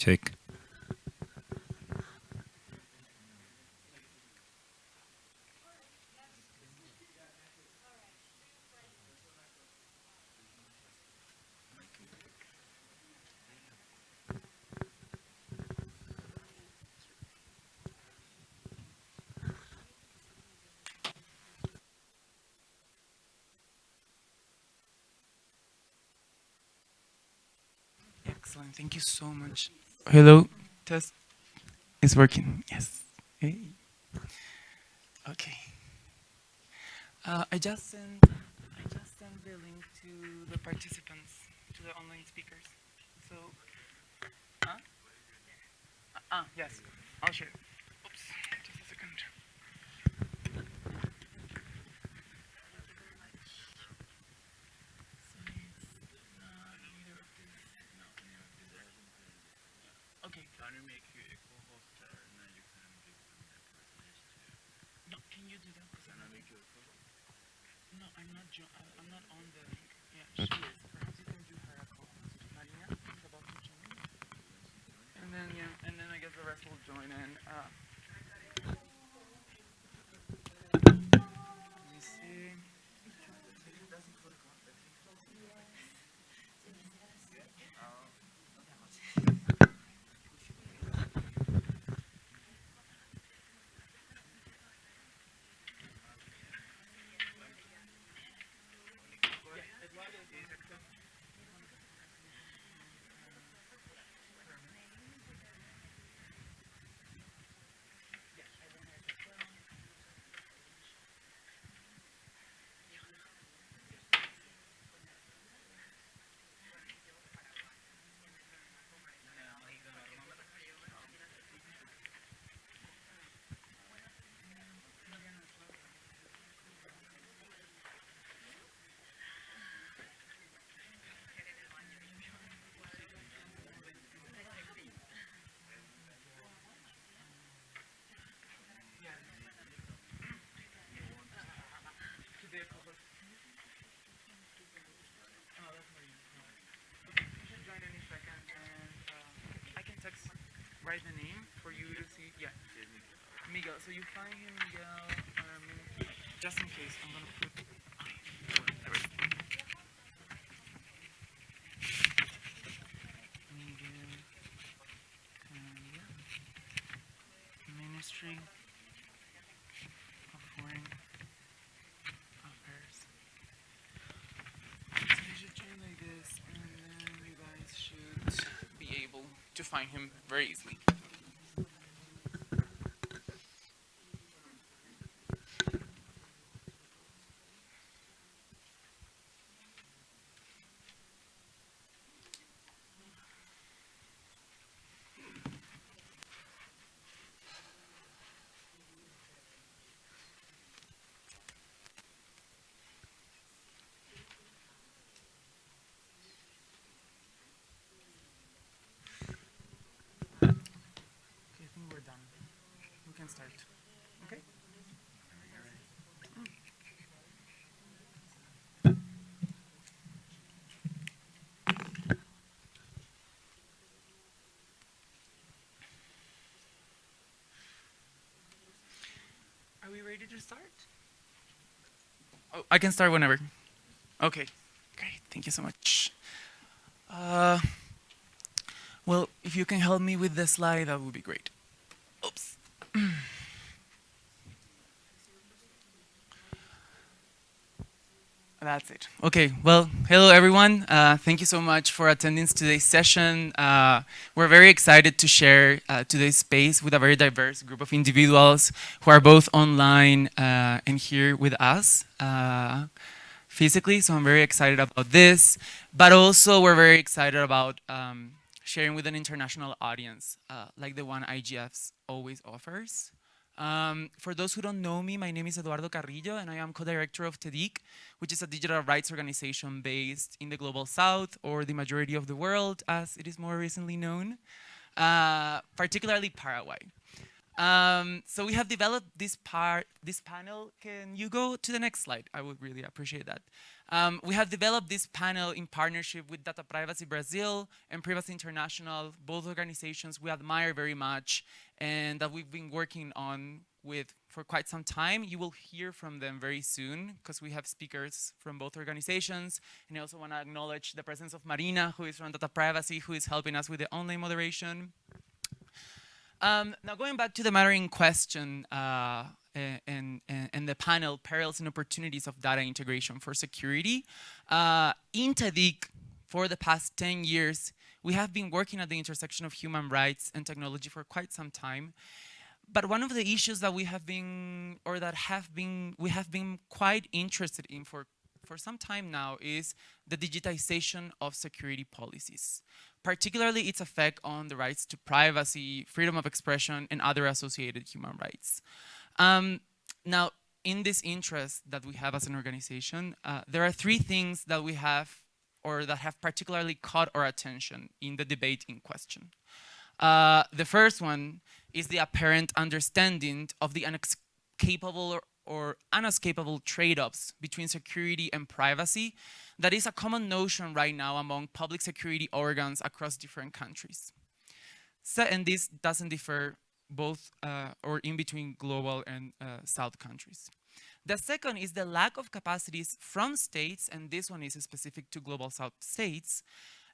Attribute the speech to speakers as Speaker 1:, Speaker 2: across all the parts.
Speaker 1: Check.
Speaker 2: Excellent. Thank you so much. Hello. Test. It's working. Yes. Hey. Okay. Uh, I just sent. I just sent the link to the participants, to the online speakers. So. Huh? Ah, yes. I'll share. Oops. Just a second. Okay.
Speaker 3: Can you make you a co-host and then you can give them the presentation?
Speaker 2: No, can you do that? 'Cause
Speaker 3: Can I
Speaker 2: I'm,
Speaker 3: make you a co-host?
Speaker 2: no, I'm not. Jo- I'm not on the. Yeah, she is. Perhaps you can do her a is about to join. And then yeah, and then I guess the rest will join in. Uh, let me see. to the co-host. Oh, that's Marina. No. Okay, she should join any second, and uh, I can text, write the name for you to see. Yeah, Miguel. So you find him, Miguel. Um, just in case, I'm gonna put. there we go. Miguel. Candia, Ministry of Foreign Affairs. So you should join like this, and then you guys should be able to find him very easily. Okay, I think we're done. We can start. Okay? Are we ready to start? Oh, I can start whenever. Okay, great. Thank you so much. Uh, well, if you can help me with the slide, that would be great. Oops. That's it. Okay, well, hello everyone. Uh, thank you so much for attending today's session. Uh, we're very excited to share uh, today's space with a very diverse group of individuals who are both online uh, and here with us uh, physically. So I'm very excited about this, but also we're very excited about um, sharing with an international audience uh, like the one IGFs always offers. Um, for those who don't know me, my name is Eduardo Carrillo and I am co-director of TEDIC, which is a digital rights organization based in the Global South or the majority of the world as it is more recently known, uh, particularly Paraguay. Um, so we have developed this part, this panel. Can you go to the next slide? I would really appreciate that. Um, we have developed this panel in partnership with Data Privacy Brazil and Privacy International, both organizations we admire very much and that we've been working on with for quite some time. You will hear from them very soon because we have speakers from both organizations. And I also want to acknowledge the presence of Marina, who is from Data Privacy, who is helping us with the online moderation. Um, now going back to the matter in question uh, and, and, and, the panel, Perils and Opportunities of Data Integration for Security, uh, in TEDIC, for the past 10 years, we have been working at the intersection of human rights and technology for quite some time. But one of the issues that we have been, or that have been, we have been quite interested in for for some time now is the digitization of security policies, particularly its effect on the rights to privacy, freedom of expression, and other associated human rights. Um, now, in this interest that we have as an organization, uh, there are three things that we have or that have particularly caught our attention in the debate in question. Uh, the first one is the apparent understanding of the inescapable or unescapable trade-offs between security and privacy that is a common notion right now among public security organs across different countries. So, and this doesn't differ both uh, or in between global and uh, South countries. The second is the lack of capacities from states, and this one is specific to global South states,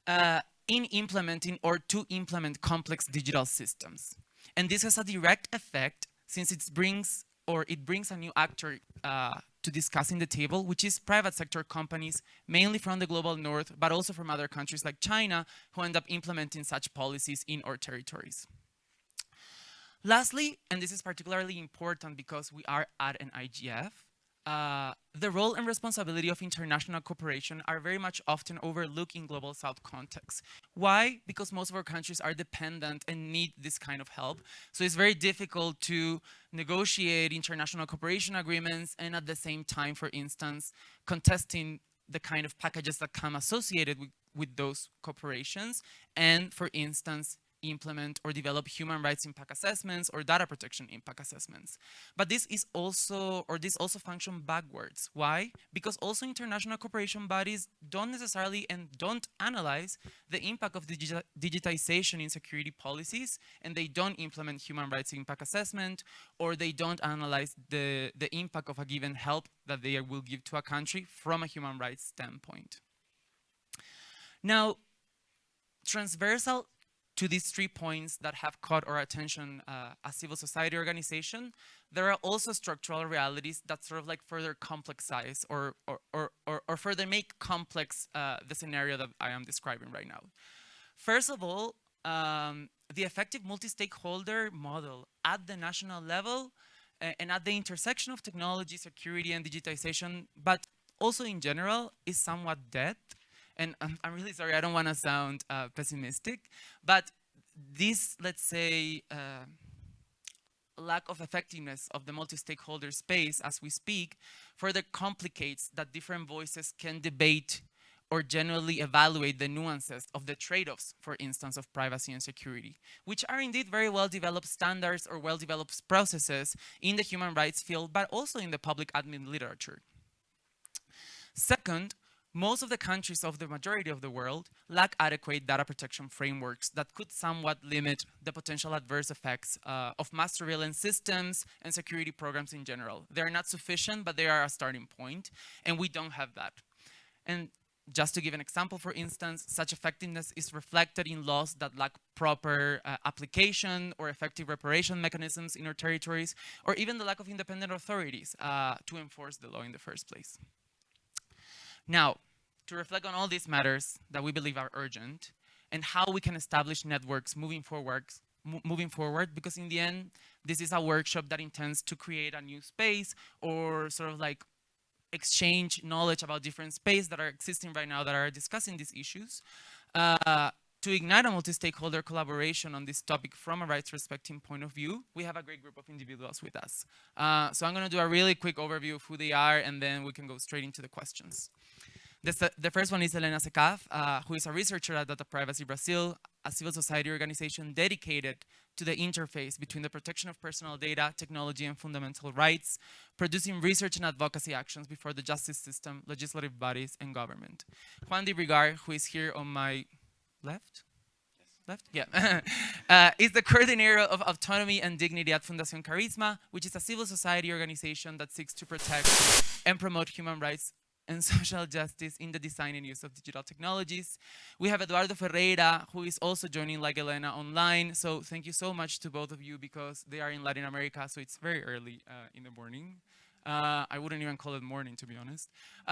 Speaker 2: uh, in implementing or to implement complex digital systems. And this has a direct effect since it brings or it brings a new actor uh, to discussing the table, which is private sector companies, mainly from the global north, but also from other countries like China, who end up implementing such policies in our territories. Lastly, and this is particularly important because we are at an IGF, uh, the role and responsibility of international cooperation are very much often overlooked in global south contexts. Why? Because most of our countries are dependent and need this kind of help. So it's very difficult to negotiate international cooperation agreements and at the same time, for instance, contesting the kind of packages that come associated with, with those corporations and, for instance, implement or develop human rights impact assessments or data protection impact assessments. But this is also, or this also function backwards. Why? Because also international cooperation bodies don't necessarily and don't analyze the impact of digi digitization in security policies, and they don't implement human rights impact assessment, or they don't analyze the, the impact of a given help that they will give to a country from a human rights standpoint. Now, transversal to these three points that have caught our attention uh, as civil society organization, there are also structural realities that sort of like further complexize or, or, or, or, or further make complex uh, the scenario that I am describing right now. First of all, um, the effective multi-stakeholder model at the national level uh, and at the intersection of technology, security, and digitization, but also in general, is somewhat dead and I'm, I'm really sorry, I don't want to sound uh, pessimistic, but this, let's say, uh, lack of effectiveness of the multi-stakeholder space as we speak further complicates that different voices can debate or generally evaluate the nuances of the trade-offs, for instance, of privacy and security, which are indeed very well-developed standards or well-developed processes in the human rights field, but also in the public admin literature. Second, most of the countries of the majority of the world lack adequate data protection frameworks that could somewhat limit the potential adverse effects uh, of mass surveillance systems and security programs in general. They're not sufficient, but they are a starting point, and we don't have that. And just to give an example, for instance, such effectiveness is reflected in laws that lack proper uh, application or effective reparation mechanisms in our territories, or even the lack of independent authorities uh, to enforce the law in the first place. Now, to reflect on all these matters that we believe are urgent and how we can establish networks moving forward, moving forward because in the end, this is a workshop that intends to create a new space or sort of like exchange knowledge about different spaces that are existing right now that are discussing these issues. Uh, to ignite a multi-stakeholder collaboration on this topic from a rights respecting point of view, we have a great group of individuals with us. Uh, so I'm going to do a really quick overview of who they are, and then we can go straight into the questions. The, the first one is Elena Secaf, uh, who is a researcher at Data Privacy Brazil, a civil society organization dedicated to the interface between the protection of personal data, technology, and fundamental rights, producing research and advocacy actions before the justice system, legislative bodies, and government. Juan de Brigard, who is here on my left, left? Yeah. uh, is the coordinator of autonomy and dignity at Fundación Karisma, which is a civil society organization that seeks to protect and promote human rights and social justice in the design and use of digital technologies. We have Eduardo Ferreyra, who is also joining like Elena online. So thank you so much to both of you because they are in Latin America, so it's very early uh, in the morning. Uh, I wouldn't even call it morning, to be honest.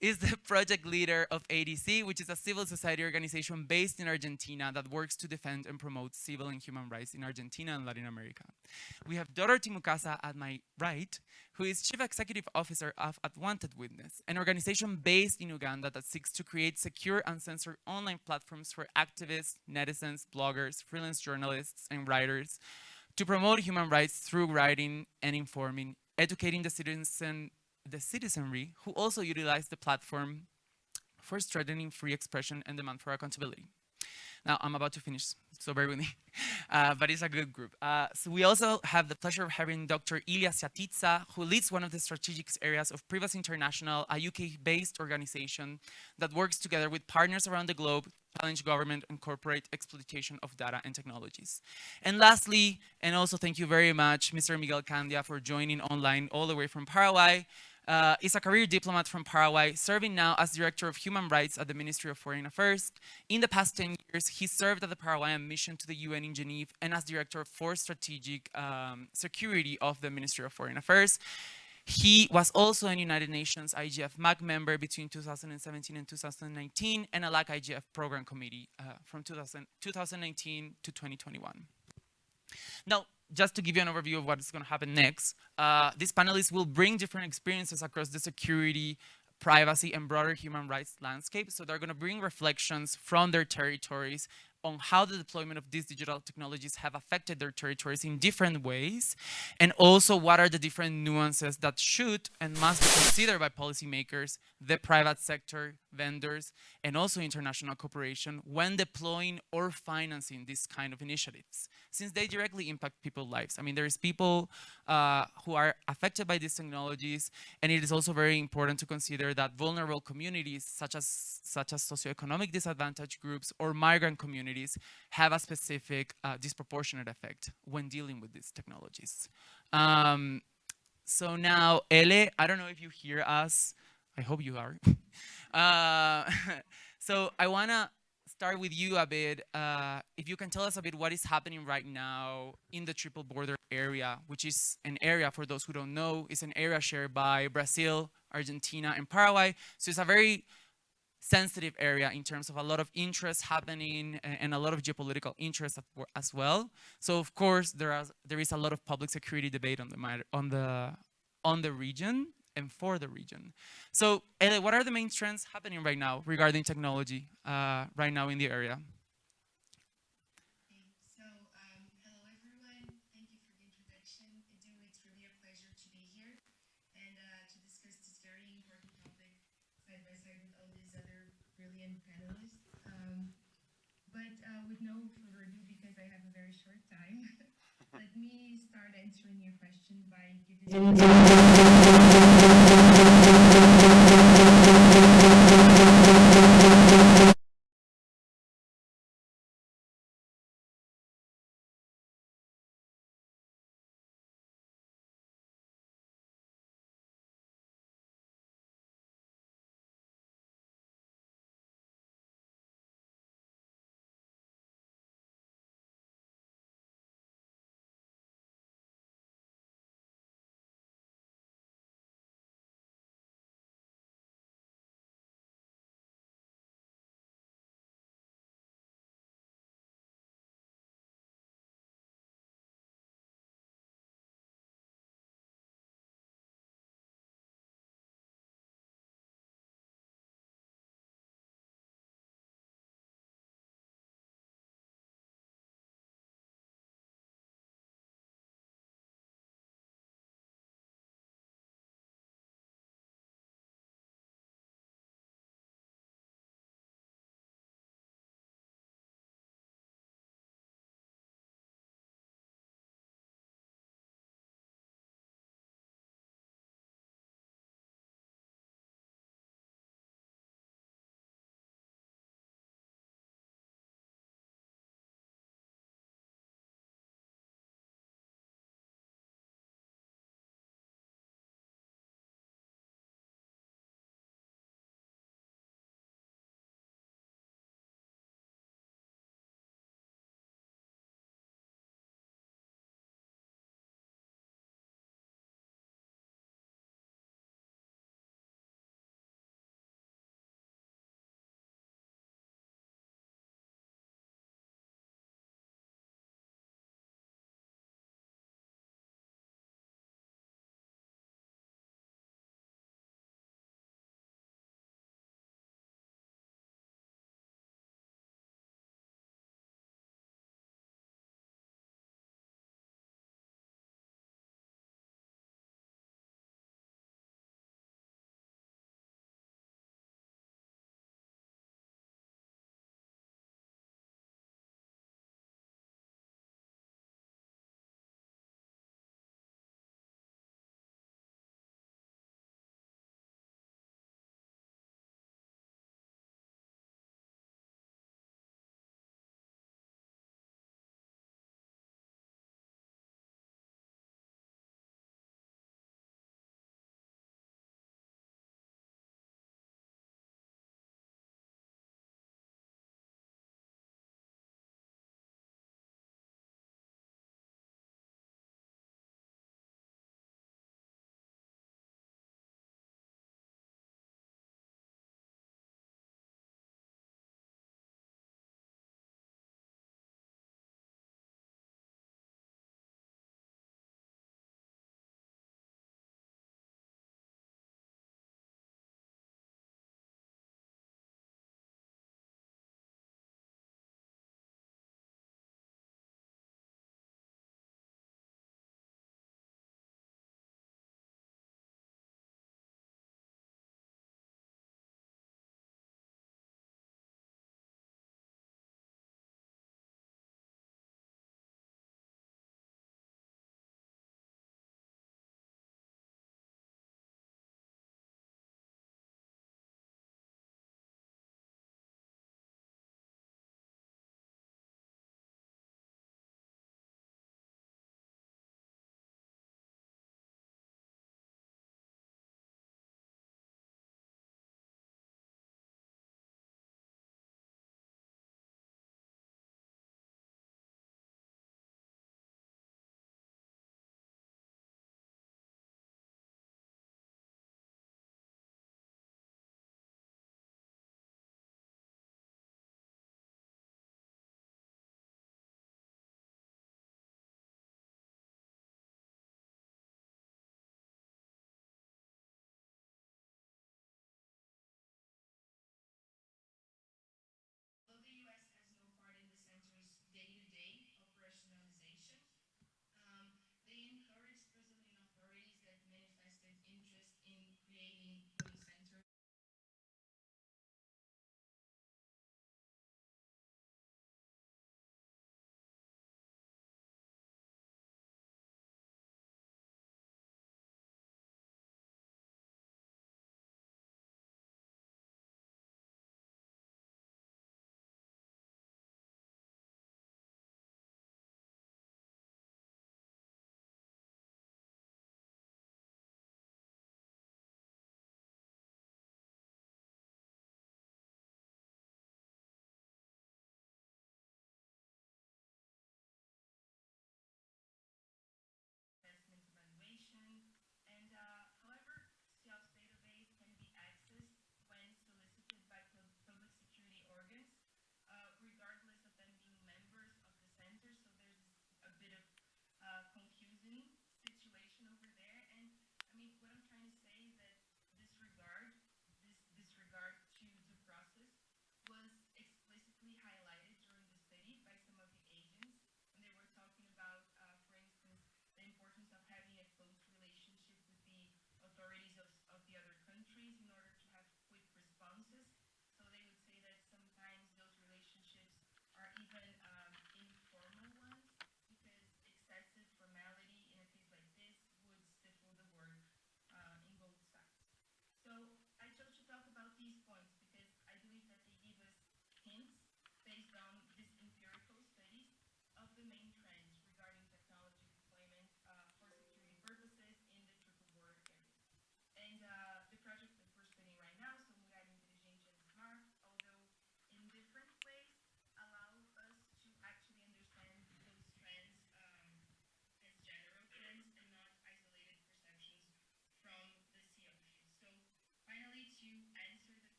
Speaker 2: Is the project leader of ADC, which is a civil society organization based in Argentina that works to defend and promote civil and human rights in Argentina and Latin America. We have Dorothy Mukasa at my right, who is Chief Executive Officer of Unwanted Witness, an organization based in Uganda that seeks to create secure, and censored online platforms for activists, netizens, bloggers, freelance journalists, and writers to promote human rights through writing and informing, educating the citizen the citizenry who also utilize the platform for strengthening free expression and demand for accountability. Now, I'm about to finish, so bear with me, uh, but it's a good group. Uh, so we also have the pleasure of having Dr. Ilya Siatitsa, who leads one of the strategic areas of Privacy International, a UK-based organization that works together with partners around the globe challenge government and corporate exploitation of data and technologies. And lastly, and also thank you very much, Mr. Miguel Candia, for joining online all the way from Paraguay uh, is a career diplomat from Paraguay, serving now as Director of Human Rights at the Ministry of Foreign Affairs. In the past 10 years, he served at the Paraguayan mission to the UN in Geneva and as Director for Strategic um, Security of the Ministry of Foreign Affairs. He was also a United Nations IGF MAG member between 2017 and 2019 and a LAC IGF Program Committee uh, from 2000, 2019 to 2021. Now, just to give you an overview of what is going to happen next, uh, these panelists will bring different experiences across the security, privacy, and broader human rights landscape. So they're going to bring reflections from their territories on how the deployment of these digital technologies have affected their territories in different ways, and also what are the different nuances that should and must be considered by policymakers, the private sector, vendors, and also international cooperation when deploying or financing these kind of initiatives, since they directly impact people's lives. I mean, there's people uh, who are affected by these technologies, and it is also very important to consider that vulnerable communities, such as, such as socioeconomic disadvantaged groups or migrant communities, have a specific uh, disproportionate effect when dealing with these technologies. Um, so now, Ele, I don't know if you hear us. I hope you are. uh, so I want to start with you a bit. Uh, if you can tell us a bit what is happening right now in the triple border area, which is an area, for those who don't know, is an area shared by Brazil, Argentina, and Paraguay. So it's a very sensitive area in terms of a lot of interest happening and a lot of geopolitical interest as well. So of course there is there is a lot of public security debate on the matter, on the on the region and for the region. So, what are the main trends happening right now regarding technology uh, right now in the area?
Speaker 1: So, um, hello everyone. Thank you for the introduction. Edu, it's really a pleasure to be here and uh, to discuss this very important topic side by side with all these other brilliant panelists. Um, but uh, with no further ado, because I have a very short time, let me start answering your question by giving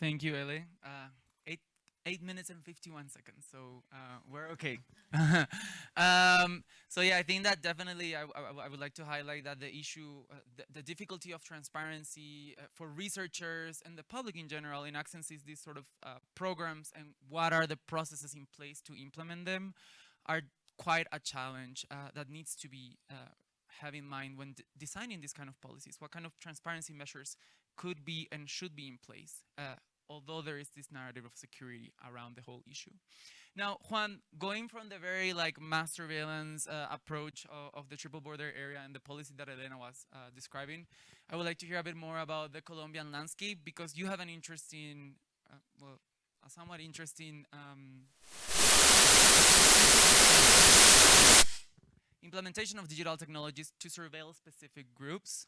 Speaker 2: Thank you, Ele. Uh, eight, eight minutes and 51 seconds, so uh, we're okay. um, so yeah, I think that definitely I, I, I would like to highlight that the issue, uh, the, the difficulty of transparency uh, for researchers and the public in general in accessing these sort of uh, programs and what are the processes in place to implement them are quite a challenge uh, that needs to be have in mind when designing these kind of policies. What kind of transparency measures could be and should be in place, uh, although there is this narrative of security around the whole issue. Now, Juan, going from the very like mass surveillance uh, approach of, of, the triple border area and the policy that Elena was uh, describing, I would like to hear a bit more about the Colombian landscape because you have an interesting, uh, well, a somewhat interesting um, implementation of digital technologies to surveil specific groups.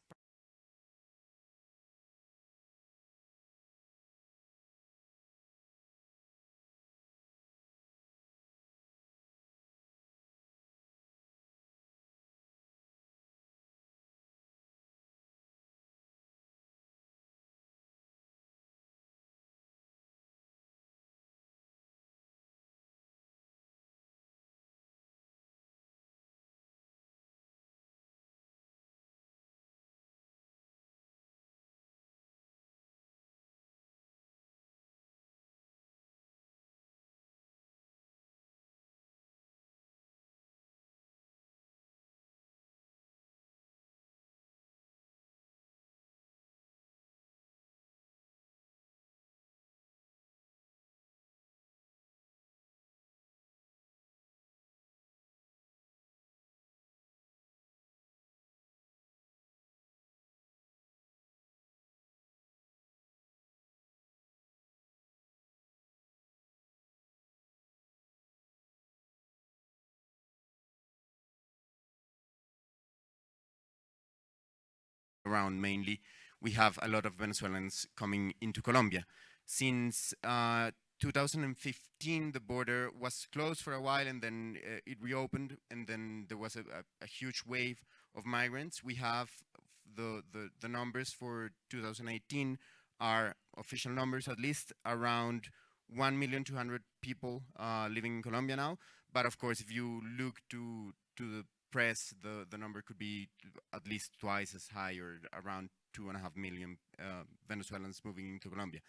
Speaker 4: Around mainly, we have a lot of Venezuelans coming into Colombia. Since uh, 2015, the border was closed for a while and then uh, it reopened and then there was a, a, a, huge wave of migrants. We have the, the, the numbers for 2018 are official numbers, at least around 1,200,000 people uh, living in Colombia now. But of course, if you look to, to the press, the, the number could be at least twice as high or around two and a half million uh, Venezuelans moving into Colombia.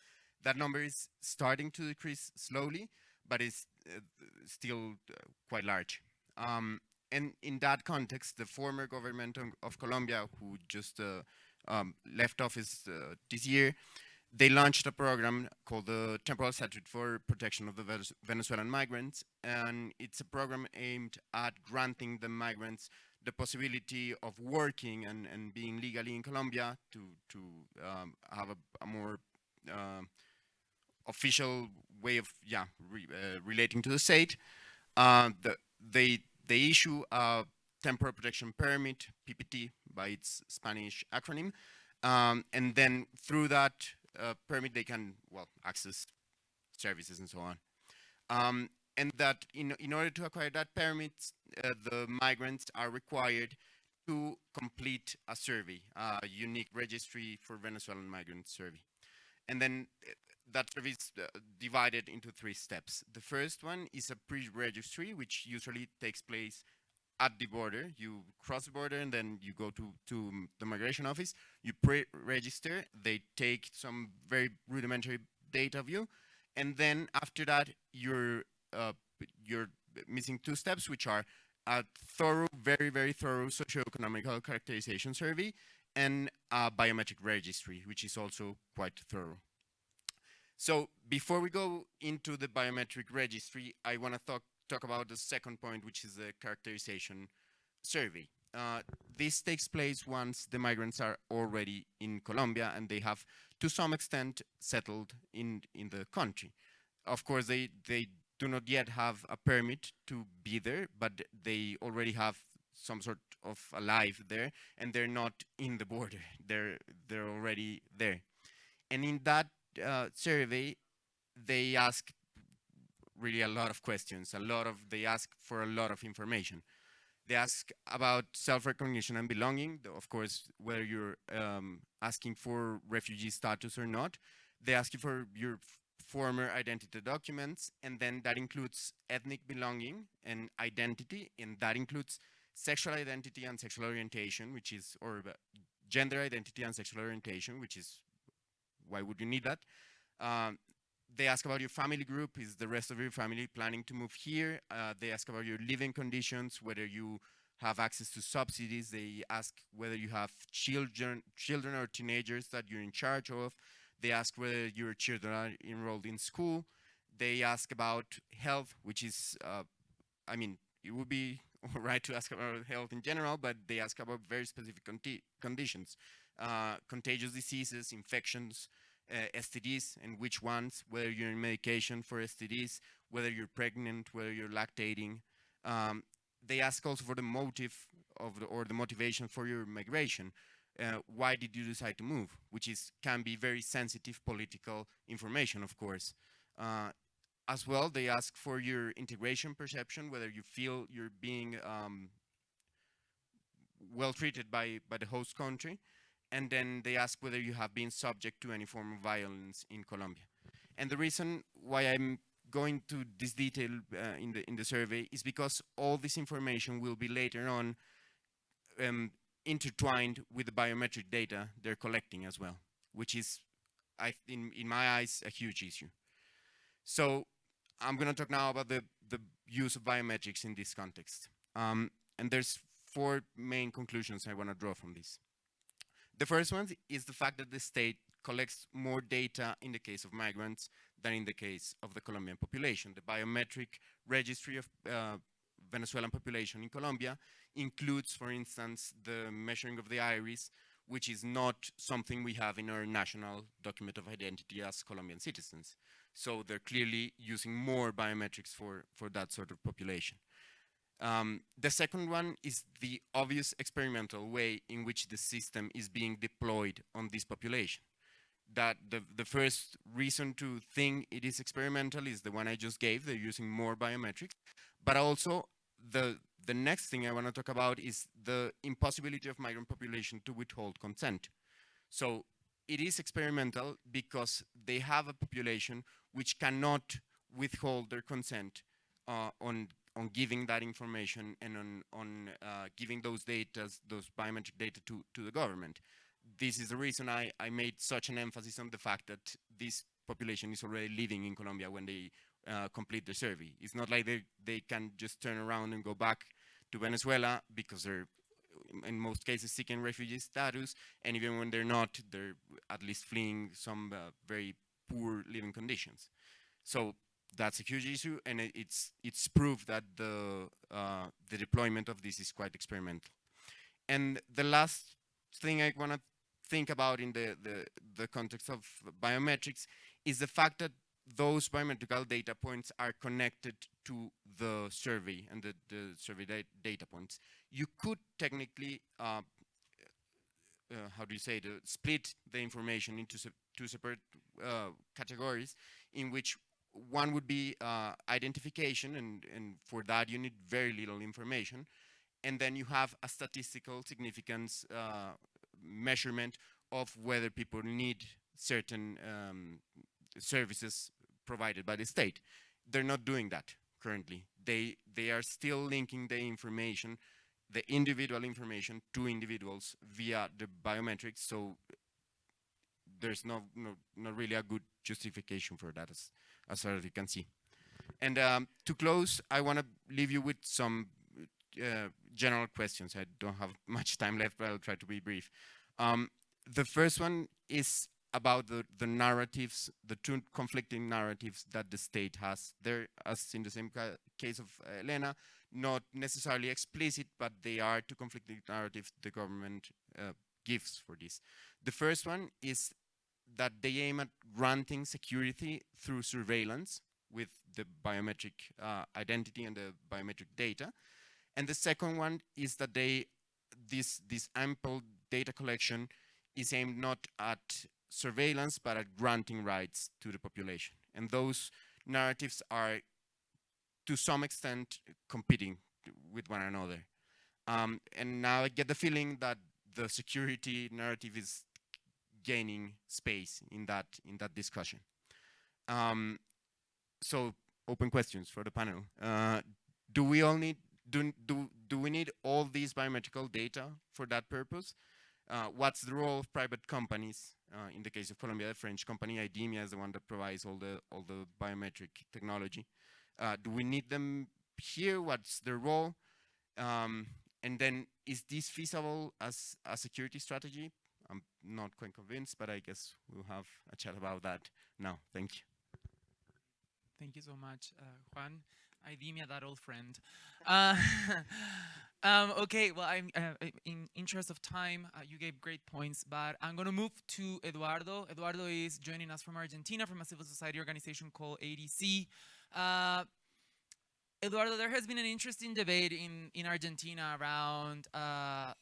Speaker 4: That number is starting to decrease slowly, but is uh, still uh, quite large. Um, and in that context, the former government of, Colombia, who just uh, um, left office uh, this year, they launched a program called the Temporal Statute for Protection of the Venezuelan Migrants, and it's a program aimed at granting the migrants the possibility of working and, and being legally in Colombia to, to um, have a, a more uh, official way of yeah re, uh, relating to the state. Uh, the, they, they issue a temporary protection permit, PPT by its Spanish acronym, um, and then through that uh, permit, they can, well, access services and so on. Um, and that in, in order to acquire that permit, uh, the migrants are required to complete a survey, a unique registry for Venezuelan migrant survey. And then uh, that survey is uh, divided into three steps. The first one is a pre-registry, which usually takes place at the border. You cross the border and then you go to, to the migration office. You pre-register. They take some very rudimentary data of you. And then after that, you're, uh, you're missing two steps, which are a thorough, very, very thorough socioeconomic characterization survey and a biometric registry, which is also quite thorough. So before we go into the biometric registry, I want to talk talk about the second point, which is the characterization survey. Uh, this takes place once the migrants are already in Colombia and they have, to some extent, settled in, in the country. Of course, they, they do not yet have a permit to be there, but they already have some sort of a life there, and they're not in the border. They're, they're already there. And in that uh, survey, they ask really a lot of questions, a lot of, they ask for a lot of information. They ask about self-recognition and belonging, of course, whether you're um, asking for refugee status or not. They ask you for your former identity documents, and then that includes ethnic belonging and identity, and that includes sexual identity and sexual orientation, which is, or uh, gender identity and sexual orientation, which is, why would you need that? Um, they ask about your family group, is the rest of your family planning to move here? Uh, they ask about your living conditions, whether you have access to subsidies. They ask whether you have children, children or teenagers that you're in charge of. They ask whether your children are enrolled in school. They ask about health, which is, uh, I mean, it would be all right to ask about health in general, but they ask about very specific conditions, uh, contagious diseases, infections, STDs, and which ones, whether you're in medication for STDs, whether you're pregnant, whether you're lactating. Um, they ask also for the motive of the, or the motivation for your migration. Uh, why did you decide to move? Which is can be very sensitive political information, of course. Uh, as well, they ask for your integration perception, whether you feel you're being um, well treated by, by the host country. And then they ask whether you have been subject to any form of violence in Colombia. And the reason why I'm going to this detail uh, in, the, in the survey is because all this information will be later on um, intertwined with the biometric data they're collecting as well, which is, I, in, in my eyes, a huge issue. So I'm going to talk now about the, the use of biometrics in this context. Um, and there's four main conclusions I want to draw from this. The first one is the fact that the state collects more data in the case of migrants than in the case of the Colombian population. The biometric registry of uh, Venezuelan population in Colombia includes, for instance, the measuring of the iris, which is not something we have in our national document of identity as Colombian citizens. So they're clearly using more biometrics for, for that sort of population. Um, the second one is the obvious experimental way in which the system is being deployed on this population. That the, the first reason to think it is experimental is the one I just gave, they're using more biometrics, but also the, the next thing I want to talk about is the impossibility of migrant population to withhold consent. So it is experimental because they have a population which cannot withhold their consent uh, on on giving that information and on on uh, giving those data, those biometric data to to the government. This is the reason I I made such an emphasis on the fact that this population is already living in Colombia when they uh, complete the survey. It's not like they they can just turn around and go back to Venezuela because they're in most cases seeking refugee status, and even when they're not, they're at least fleeing some uh, very poor living conditions. So that's a huge issue, and it, it's it's proof that the uh, the deployment of this is quite experimental. And the last thing I want to think about in the, the the context of biometrics is the fact that those biometrical data points are connected to the survey and the, the survey da data points. You could technically, uh, uh, how do you say, the, split the information into se two separate uh, categories in which one would be uh, identification, and, and for that you need very little information. And then you have a statistical significance uh, measurement of whether people need certain um, services provided by the state. They're not doing that currently. They, they are still linking the information, the individual information to individuals via the biometrics. So there's no, no, not really a good justification for that as far as you can see. And um, to close, I want to leave you with some uh, general questions. I don't have much time left, but I'll try to be brief. Um, the first one is about the, the narratives, the two conflicting narratives that the state has there, as in the same ca case of Elena, not necessarily explicit, but they are two conflicting narratives the government uh, gives for this. The first one is that they aim at granting security through surveillance with the biometric uh, identity and the biometric data. And the second one is that they, this, this ample data collection is aimed not at surveillance, but at granting rights to the population. And those narratives are, to some extent, competing with one another. Um, and now I get the feeling that the security narrative is gaining space in that in that discussion. Um, so open questions for the panel. Uh, do we all need do, do do we need all these biometrical data for that purpose? Uh, what's the role of private companies? Uh, in the case of Colombia, the French company IDEMIA is the one that provides all the all the biometric technology. Uh, do we need them here? What's their role? Um, and then, is this feasible as a security strategy? I'm not quite convinced, but I guess we'll have a chat about that now. Thank you.
Speaker 2: Thank you so much, uh, Juan. IDEMIA, that old friend. Uh, um, okay, well, I'm uh, in interest of time, uh, you gave great points, but I'm going to move to Eduardo. Eduardo is joining us from Argentina, from a civil society organization called ADC. Uh, Eduardo, there has been an interesting debate in, in Argentina around uh,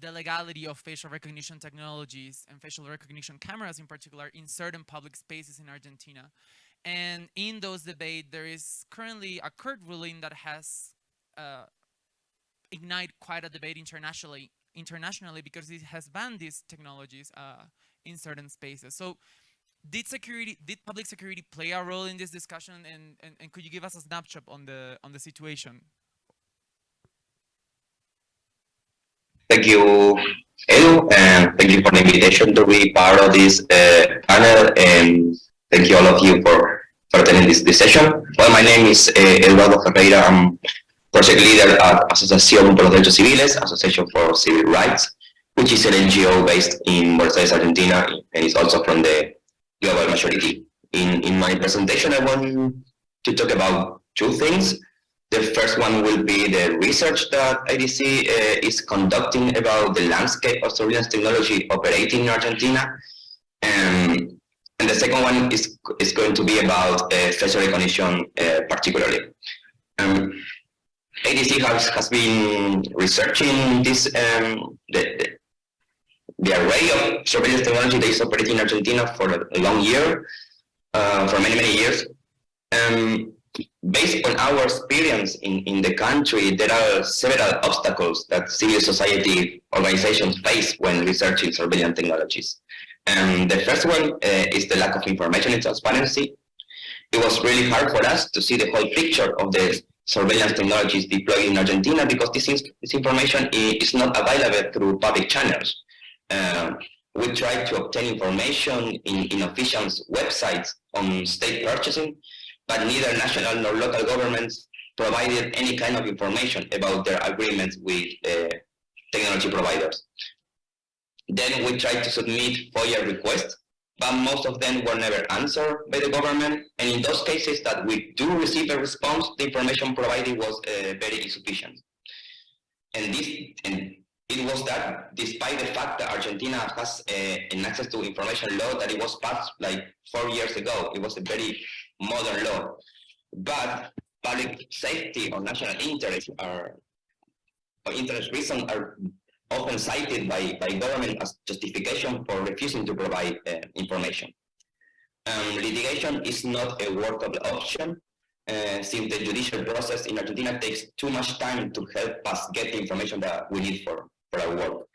Speaker 2: the legality of facial recognition technologies and facial recognition cameras in particular in certain public spaces in Argentina. And in those debates, there is currently a court ruling that has uh, ignited quite a debate internationally, internationally because it has banned these technologies uh, in certain spaces. So did security, did public security play a role in this discussion? And, and, and could you give us a snapshot on the, on the situation?
Speaker 5: Thank you, Edu, and thank you for the invitation to be part of this uh, panel. And thank you all of you for, for attending this, this session. Well, my name is uh, Eduardo Ferreyra. I'm project leader at Asociación por los Derechos Civiles, Association for Civil Rights, which is an NGO based in Buenos Aires, Argentina, and is also from the global majority. In, in my presentation, I want to talk about two things. The first one will be the research that ADC uh, is conducting about the landscape of surveillance technology operating in Argentina. Um, and the second one is, is going to be about uh, facial recognition uh, particularly. Um, ADC has, has been researching this um, the, the, array of surveillance technology that is operating in Argentina for a, long year, uh, for many, many years. Um, based on our experience in, in the country, there are several obstacles that civil society organizations face when researching surveillance technologies. And the first one uh, is the lack of information and transparency. It was really hard for us to see the whole picture of the surveillance technologies deployed in Argentina because this, this information is not available through public channels. Uh, we tried to obtain information in, in officials' websites on state purchasing, but neither national nor local governments provided any kind of information about their agreements with uh, technology providers. Then we tried to submit FOIA requests, but most of them were never answered by the government. And in those cases that we do receive a response, the information provided was uh, very insufficient. And this, and it was that despite the fact that Argentina has uh, an access to information law that it was passed like four years ago, it was a very modern law. But public safety or national interest are, or interest reasons are often cited by, by government as justification for refusing to provide uh, information. Um, litigation is not a workable option uh, since the judicial process in Argentina takes too much time to help us get the information that we need for, for our work.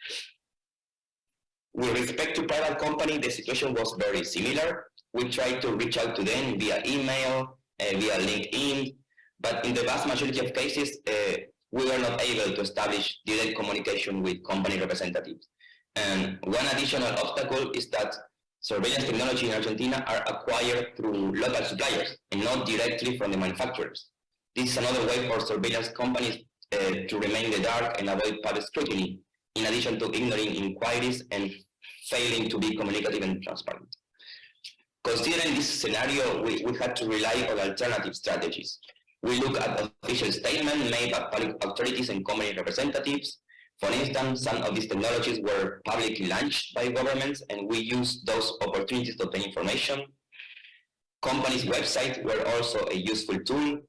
Speaker 5: With respect to private company, the situation was very similar. We tried to reach out to them via email, uh, via LinkedIn, but in the vast majority of cases, uh, we were not able to establish direct communication with company representatives. And one additional obstacle is that surveillance technology in Argentina are acquired through local suppliers and not directly from the manufacturers. This is another way for surveillance companies uh, to remain in the dark and avoid public scrutiny, in addition to ignoring inquiries and failing to be communicative and transparent. Considering this scenario, we, we had to rely on alternative strategies. We look at official statements made by public authorities and company representatives. For instance, some of these technologies were publicly launched by governments, and we used those opportunities to obtain information. Companies' websites were also a useful tool.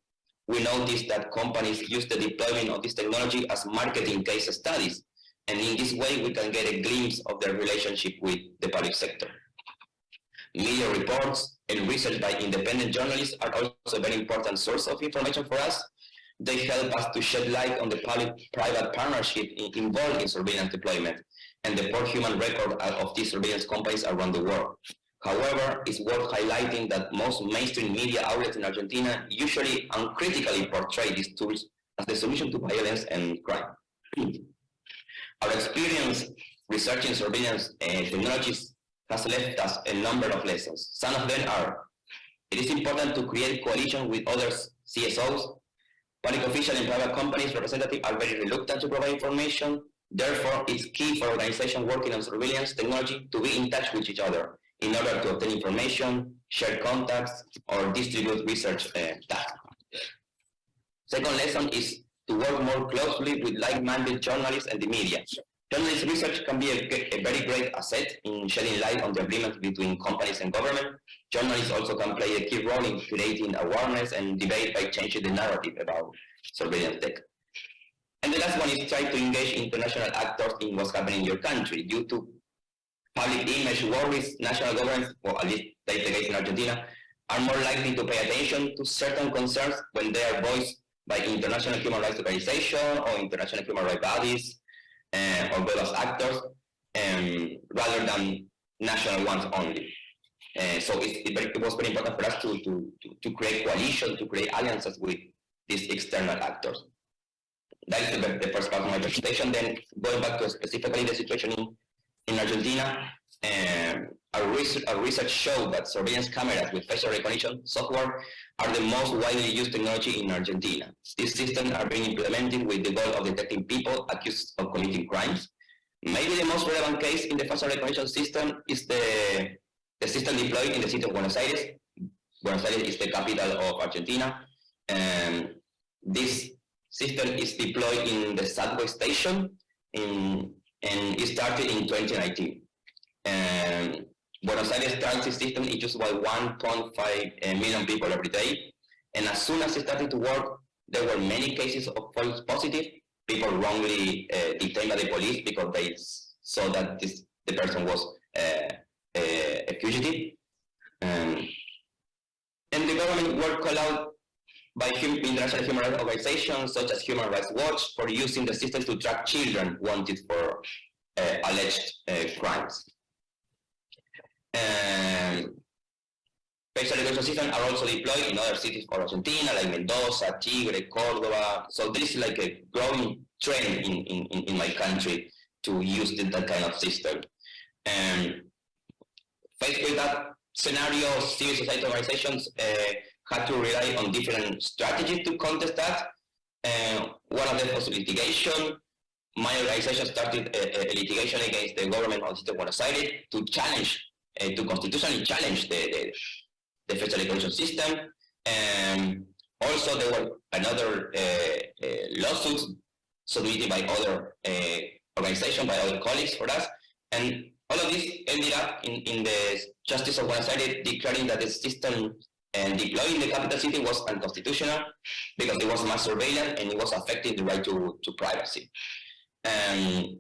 Speaker 5: We noticed that companies use the deployment of this technology as marketing case studies, and in this way we can get a glimpse of their relationship with the public sector. Media reports and research by independent journalists are also a very important source of information for us. They help us to shed light on the public-private partnership involved in surveillance deployment. and the poor human record of these surveillance companies around the world. However, it's worth highlighting that most mainstream media outlets in Argentina usually uncritically portray these tools as the solution to violence and crime. Our experience researching surveillance uh, technologies has left us a number of lessons. Some of them are, it is important to create coalition with other CSOs. Public official and private companies representatives are very reluctant to provide information. Therefore, it's key for organizations working on surveillance technology to be in touch with each other in order to obtain information, share contacts, or distribute research uh, tasks. Second lesson is to work more closely with like-minded journalists and the media. Journalist research can be a, a, very great asset in shedding light on the agreements between companies and government. Journalists also can play a key role in creating awareness and debate by changing the narrative about surveillance tech. And the last one is try to engage international actors in what's happening in your country. Due to public image worries, national governments, or at least that's the case in Argentina, are more likely to pay attention to certain concerns when they are voiced by international human rights organizations or international human rights bodies uh, well as actors um, rather than national ones only. Uh, so it, it, it, was very important for us to, to, to, to create coalition, to create alliances with these external actors. That is the, the first part of my presentation. Then going back to specifically the situation in, in Argentina, um, our, research, our research showed that surveillance cameras with facial recognition software are the most widely used technology in Argentina. These systems are being implemented with the goal of detecting people accused of committing crimes. Maybe the most relevant case in the facial recognition system is the, the system deployed in the city of Buenos Aires. Buenos Aires is the capital of Argentina. And this system is deployed in the subway station in, and it started in 2019. And um, Buenos Aires transit system is used by 1.5 million people every day. And as soon as it started to work, there were many cases of false positive, people wrongly uh, detained by the police because they saw that this, the person was uh, a, a fugitive. Um, and the government were called out by international human rights organizations such as Human Rights Watch for using the system to track children wanted for uh, alleged uh, crimes. Um, facial recognition systems are also deployed in other cities of Argentina, like Mendoza, Tigre, Cordoba. So this is like a growing trend in, in, in my country to use that kind of system. And faced with that scenario, civil society organizations uh, had to rely on different strategies to contest that. Uh, one of them was litigation. My organization started a, a litigation against the government of the state of Buenos Aires to challenge uh, to constitutionally challenge the, the, the facial recognition system. And also there were another uh, uh, lawsuits submitted by other uh, organizations, by other colleagues for us. And all of this ended up in, in the Justice of Buenos Aires declaring that the system and deploying the capital city was unconstitutional because it was mass surveillance and it was affecting the right to, to privacy. And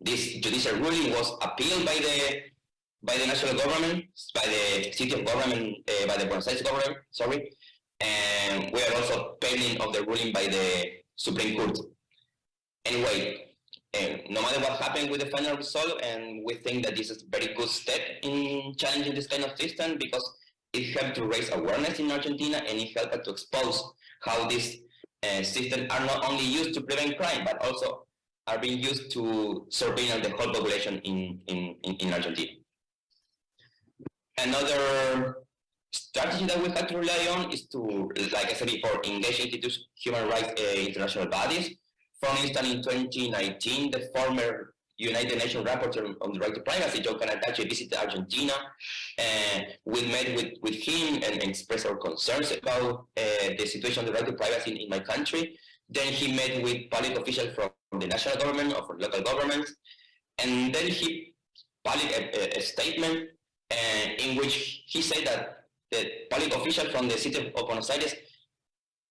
Speaker 5: this judicial ruling was appealed by the by the national government, by the city of government, uh, by the Buenos government, sorry, and we are also pending of the ruling by the Supreme Court. Anyway, uh, no matter what happened with the final result, and we think that this is a very good step in challenging this kind of system because it helped to raise awareness in Argentina and it helped to expose how these uh, systems are not only used to prevent crime, but also are being used to surveil the whole population in, in, in Argentina. Another strategy that we have to rely on is to, like I said before, engage institutions, human rights uh, international bodies. For instance, in 2019, the former United Nations rapporteur on the right to privacy, Joe Cannataci, visited Argentina. and we met with, with him and expressed our concerns about uh, the situation of the right to privacy in, in, my country. Then he met with public officials from the national government or from local governments. And then he published a, a statement uh, in which he said that the public official from the city of Buenos Aires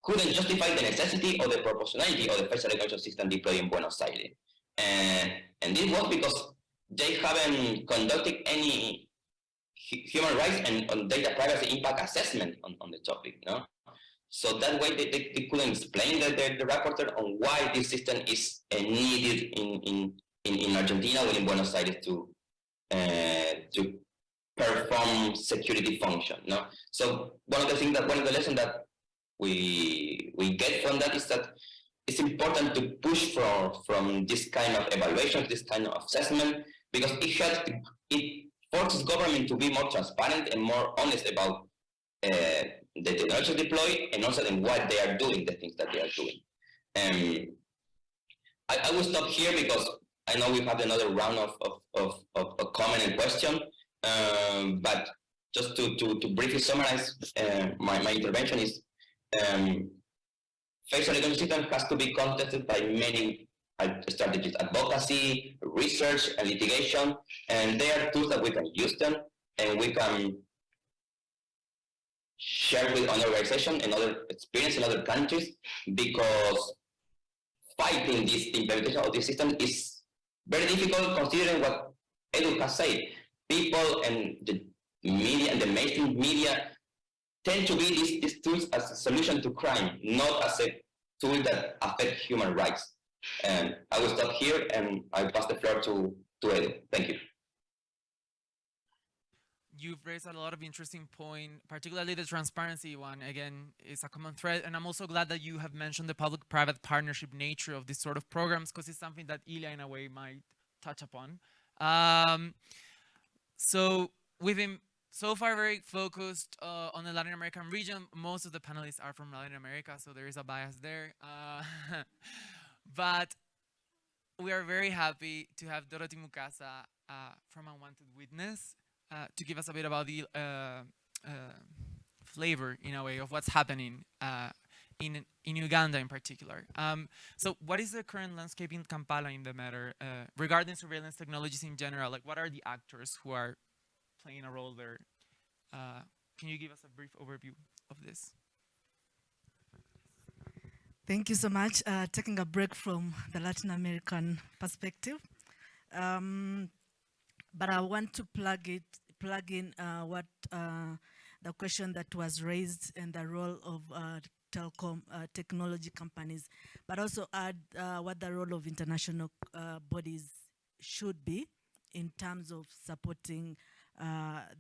Speaker 5: couldn't justify the necessity or the proportionality of the facial recognition system deployed in Buenos Aires. And, and this was because they haven't conducted any human rights and on data privacy impact assessment on, on the topic. No? So that way they, they, they couldn't explain the, the, the on why this system is uh, needed in, in, in, in Argentina or in Buenos Aires to uh, to perform security function. No, so one of the things that one of the lessons that we we get from that is that it's important to push from from this kind of evaluation, this kind of assessment, because it helps it forces government to be more transparent and more honest about uh, the technology deployed and also in what they are doing, the things that they are doing. Um, I, I will stop here because I know we have another round of, of, of, of, of comment and question, um, but just to, to, to briefly summarize uh, my, my intervention is um, facial recognition has to be contested by many strategies, advocacy, research, and litigation, and they are tools that we can use them and we can share with other organizations and other experience in other countries because fighting this implementation of this system is very difficult considering what Edu has said. People and the media and the mainstream media tend to be these, these tools as a solution to crime, not as a tool that affect human rights. And I will stop here and I pass the floor to, to. Thank you.
Speaker 2: You've raised a lot of interesting point, particularly the transparency one. Again, it's a common thread, and I'm also glad that you have mentioned the public-private partnership nature of this sort of programs because it's something that Ilya, in a way, might touch upon. Um, so we've been so far very focused uh, on the Latin American region. Most of the panelists are from Latin America, so there is a bias there. Uh, but we are very happy to have Dorothy Mukasa uh, from Unwanted Witness uh, to give us a bit about the uh, uh, flavor, in a way, of what's happening in, in Uganda in particular. Um, so what is the current landscape in Kampala in the matter regarding surveillance technologies in general? Like what are the actors who are playing a role there? can you give us a brief overview of this?
Speaker 6: Thank you so much. Uh, taking a break from the Latin American perspective. Um, but I want to plug it, plug in uh, what uh, the question that was raised and the role of uh, telecom uh, technology companies, but also add uh, what the role of international uh, bodies should be in terms of supporting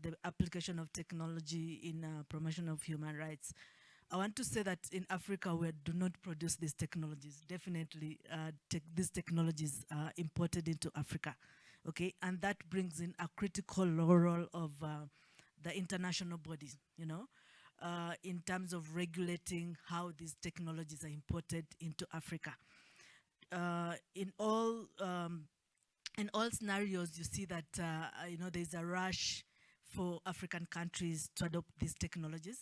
Speaker 6: the application of technology in promotion of human rights. I want to say that in Africa, we do not produce these technologies. Definitely, te these technologies are imported into Africa okay? And that brings in a critical role of uh, the international bodies, you know, uh, in terms of regulating how these technologies are imported into Africa. Uh, in all um, in all scenarios, you see that uh, you know there's a rush for African countries to adopt these technologies.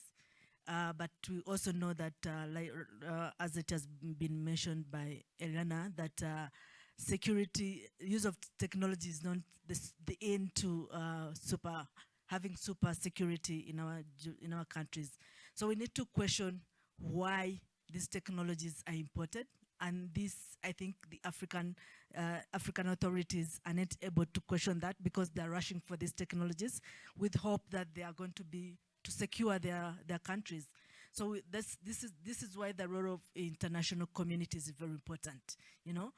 Speaker 6: Uh, but we also know that, uh, like, uh, as it has been mentioned by Elena, that uh, security, use of technology is not the, the end to super, having super security in our, in our countries. So we need to question why these technologies are imported. And this, I think the African, uh, African authorities are not able to question that because they're rushing for these technologies with hope that they are going to be, to secure their, their countries. So this, this, is, this is why the role of international communities is very important, you know,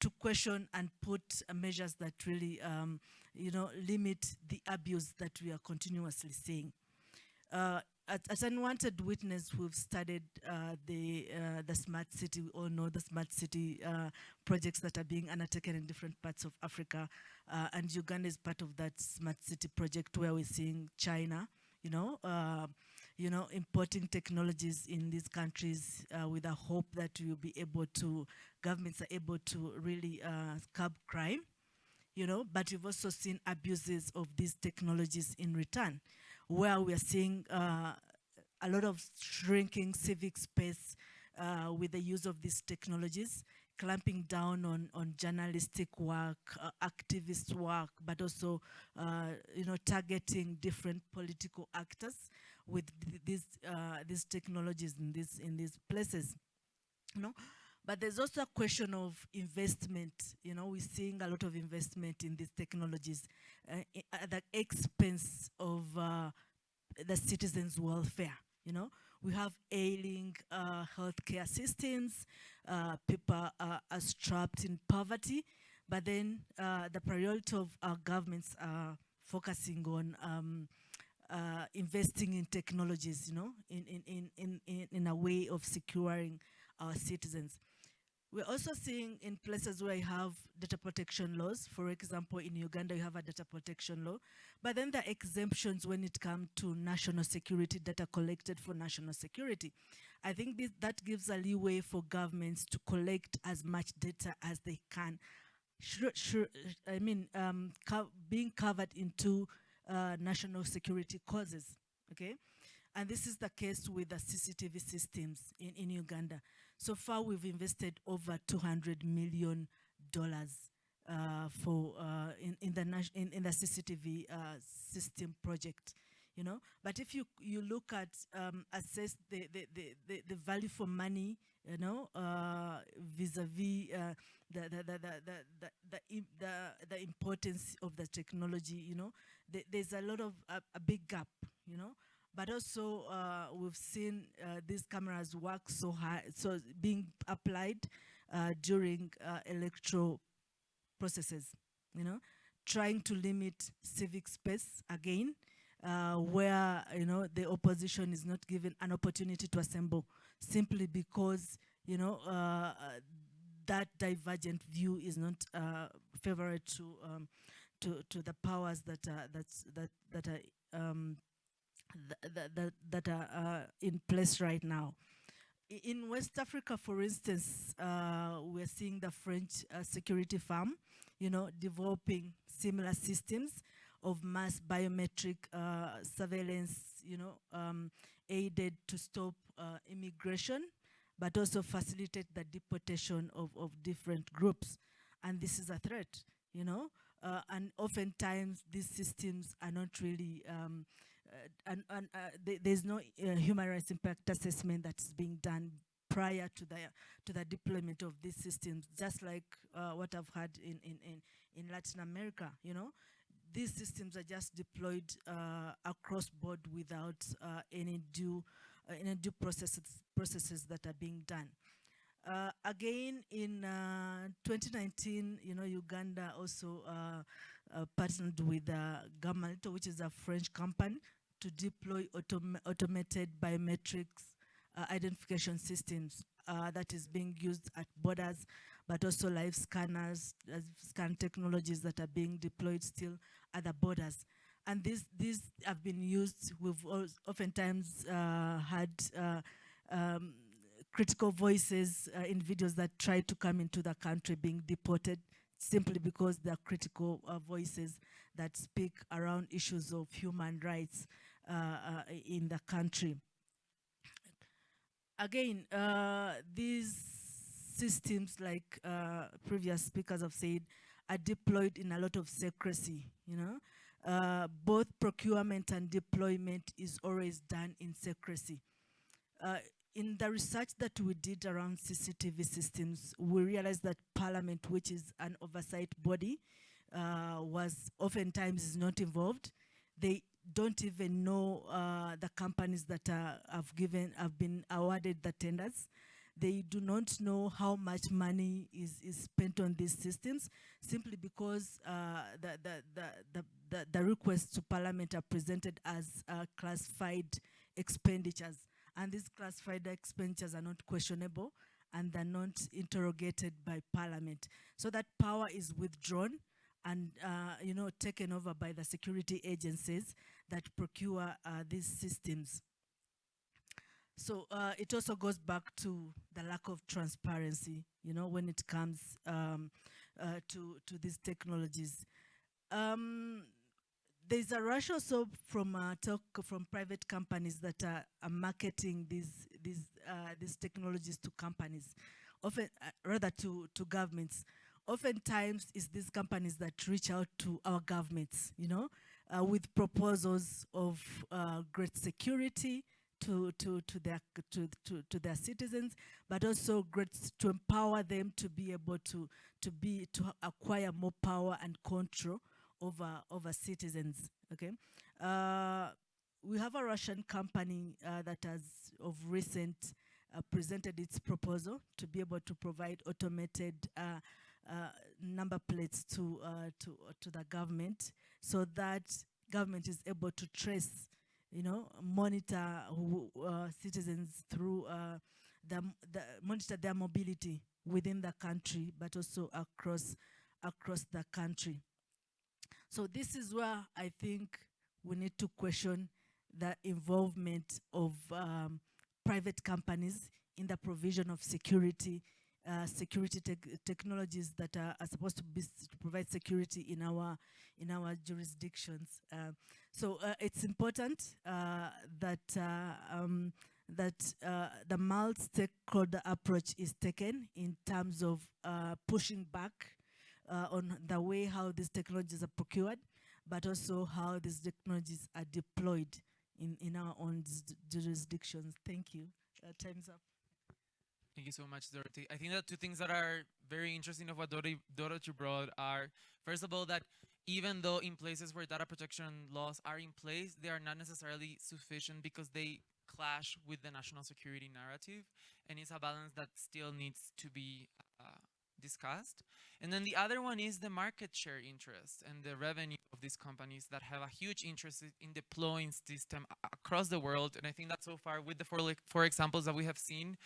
Speaker 6: to question and put uh, measures that really, um, you know, limit the abuse that we are continuously seeing. Uh, as unwanted witness, we've studied uh, the uh, the smart city. We all know the smart city uh, projects that are being undertaken in different parts of Africa, uh, and Uganda is part of that smart city project where we're seeing China, you know, you know, importing technologies in these countries uh, with a hope that we'll be able to, governments are able to really uh, curb crime, you know, but we've also seen abuses of these technologies in return, where we are seeing uh, a lot of shrinking civic space uh, with the use of these technologies, clamping down on, on journalistic work, uh, activist work, but also, uh, you know, targeting different political actors with these uh, these technologies in these in these places, you know. But there's also a question of investment. You know, we're seeing a lot of investment in these technologies uh, at the expense of uh, the citizens' welfare. You know, we have ailing uh, healthcare systems. Uh, people are, are, trapped in poverty, but then uh, the priority of our governments are focusing on um, uh, investing in technologies, you know, in, in, in, in, in, a way of securing our citizens. We're also seeing in places where you have data protection laws, for example, in Uganda, you have a data protection law, but then there are exemptions when it comes to national security data collected for national security. I think this, that gives a leeway for governments to collect as much data as they can. I mean, um, co being covered into uh, national security causes, okay? And this is the case with the CCTV systems in, in Uganda. So far, we've invested over 200 million dollars uh, for uh, in, in the in, in the CCTV uh, system project, you know. But if you you look at um, assess the, the, the, the, value for money, you know, uh, vis-a-vis uh, the, the, the, the, the, the, the, the, the importance of the technology, you know, the, there's a lot of a, big gap, you know? But also uh, we've seen uh, these cameras work so hard, so being applied uh, during uh, electoral processes, you know, trying to limit civic space again, uh, where, you know, the opposition is not given an opportunity to assemble simply because, you know, uh, that divergent view is not favorable to, um, to, to the powers that, are that's, that, that are um, th th th that are uh, in place right now. In West Africa, for instance, uh, we're seeing the French uh, security firm, you know, developing similar systems of mass biometric uh, surveillance, you know, um, aided to stop uh, immigration, but also facilitate the deportation of, of different groups. And this is a threat, you know, uh, and oftentimes these systems are not really um, uh, and, and uh, th- there's no uh, human rights impact assessment that's being done prior to the to the deployment of these systems, just like uh, what I've had in, in, in, in Latin America. You know, these systems are just deployed uh, across board without uh, any due uh, any due processes processes that are being done. Uh, again, in uh, 2019, you know, Uganda also uh, uh, partnered with uh, Gemalto, which is a French company, to deploy autom automated biometrics uh, identification systems uh, that is being used at borders, but also live scanners, scan technologies that are being deployed still at the borders. And these, these have been used, we've oftentimes had um, critical voices uh, in videos that try to come into the country being deported simply because they're critical uh, voices that speak around issues of human rights uh, uh, in the country. Again, uh, these systems, like uh, previous speakers have said, are deployed in a lot of secrecy, you know. Both procurement and deployment is always done in secrecy. Uh, in the research that we did around CCTV systems, we realized that Parliament, which is an oversight body, uh, was oftentimes is not involved. They don't even know uh, the companies that are, have given have been awarded the tenders. They do not know how much money is, is spent on these systems simply because uh, the, the, the, the, the, requests to Parliament are presented as uh, classified expenditures. And these classified expenditures are not questionable and they're not interrogated by Parliament. So that power is withdrawn and uh, you know taken over by the security agencies that procure uh, these systems. So uh, it also goes back to the lack of transparency, you know, when it comes um, uh, to to these technologies. Um, there's a rush also from uh, talk from private companies that are, are marketing these these uh, these technologies to companies, often uh, rather to to governments. Oftentimes, it's these companies that reach out to our governments, you know, uh, with proposals of uh, great security to to to their to, to to their citizens, but also great to empower them to be able to to be to acquire more power and control over over citizens. Okay, uh, we have a Russian company uh, that has of recent uh, presented its proposal to be able to provide automated uh, uh, number plates to uh, to to the government, so that government is able to trace, you know, monitor who, uh, citizens through uh, the, the monitor their mobility within the country, but also across across the country. So this is where I think we need to question the involvement of um, private companies in the provision of security, uh, security tech technologies that are, are supposed to be to provide security in our in our jurisdictions. Uh, so uh, it's important uh, that uh, um, that uh, the multi-stakeholder approach is taken in terms of pushing back uh, on the way how these technologies are procured, but also how these technologies are deployed in, in our own jurisdictions. Thank you. Uh, time's up.
Speaker 2: Thank you so much, Dorothy. I think that two things that are very interesting of what Dorothy, brought are, first of all, that even though in places where data protection laws are in place, they are not necessarily sufficient because they clash with the national security narrative, and it's a balance that still needs to be discussed. And then the other one is the market share interest and the revenue of these companies that have a huge interest in deploying system across the world. And I think that so far with the four, four examples that we have seen,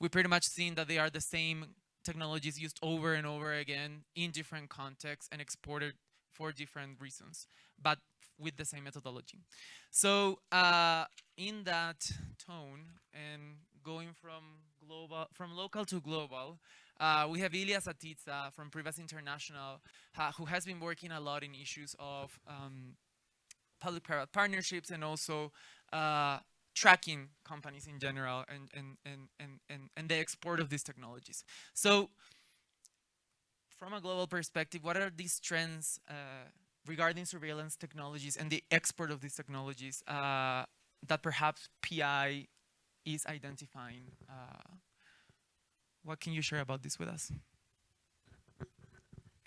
Speaker 2: we pretty much seen that they are the same technologies used over and over again in different contexts and exported for different reasons, but with the same methodology. So uh, in that tone and going from global, from local to global, uh, we have Ilia Siatitsa from Privacy International, who has been working a lot in issues of um, public-private partnerships and also uh, tracking companies in general and, and, and, and, and, and the export of these technologies. So from a global perspective, what are these trends uh, regarding surveillance technologies and the export of these technologies uh, that perhaps PI is identifying? What can you share about this with us?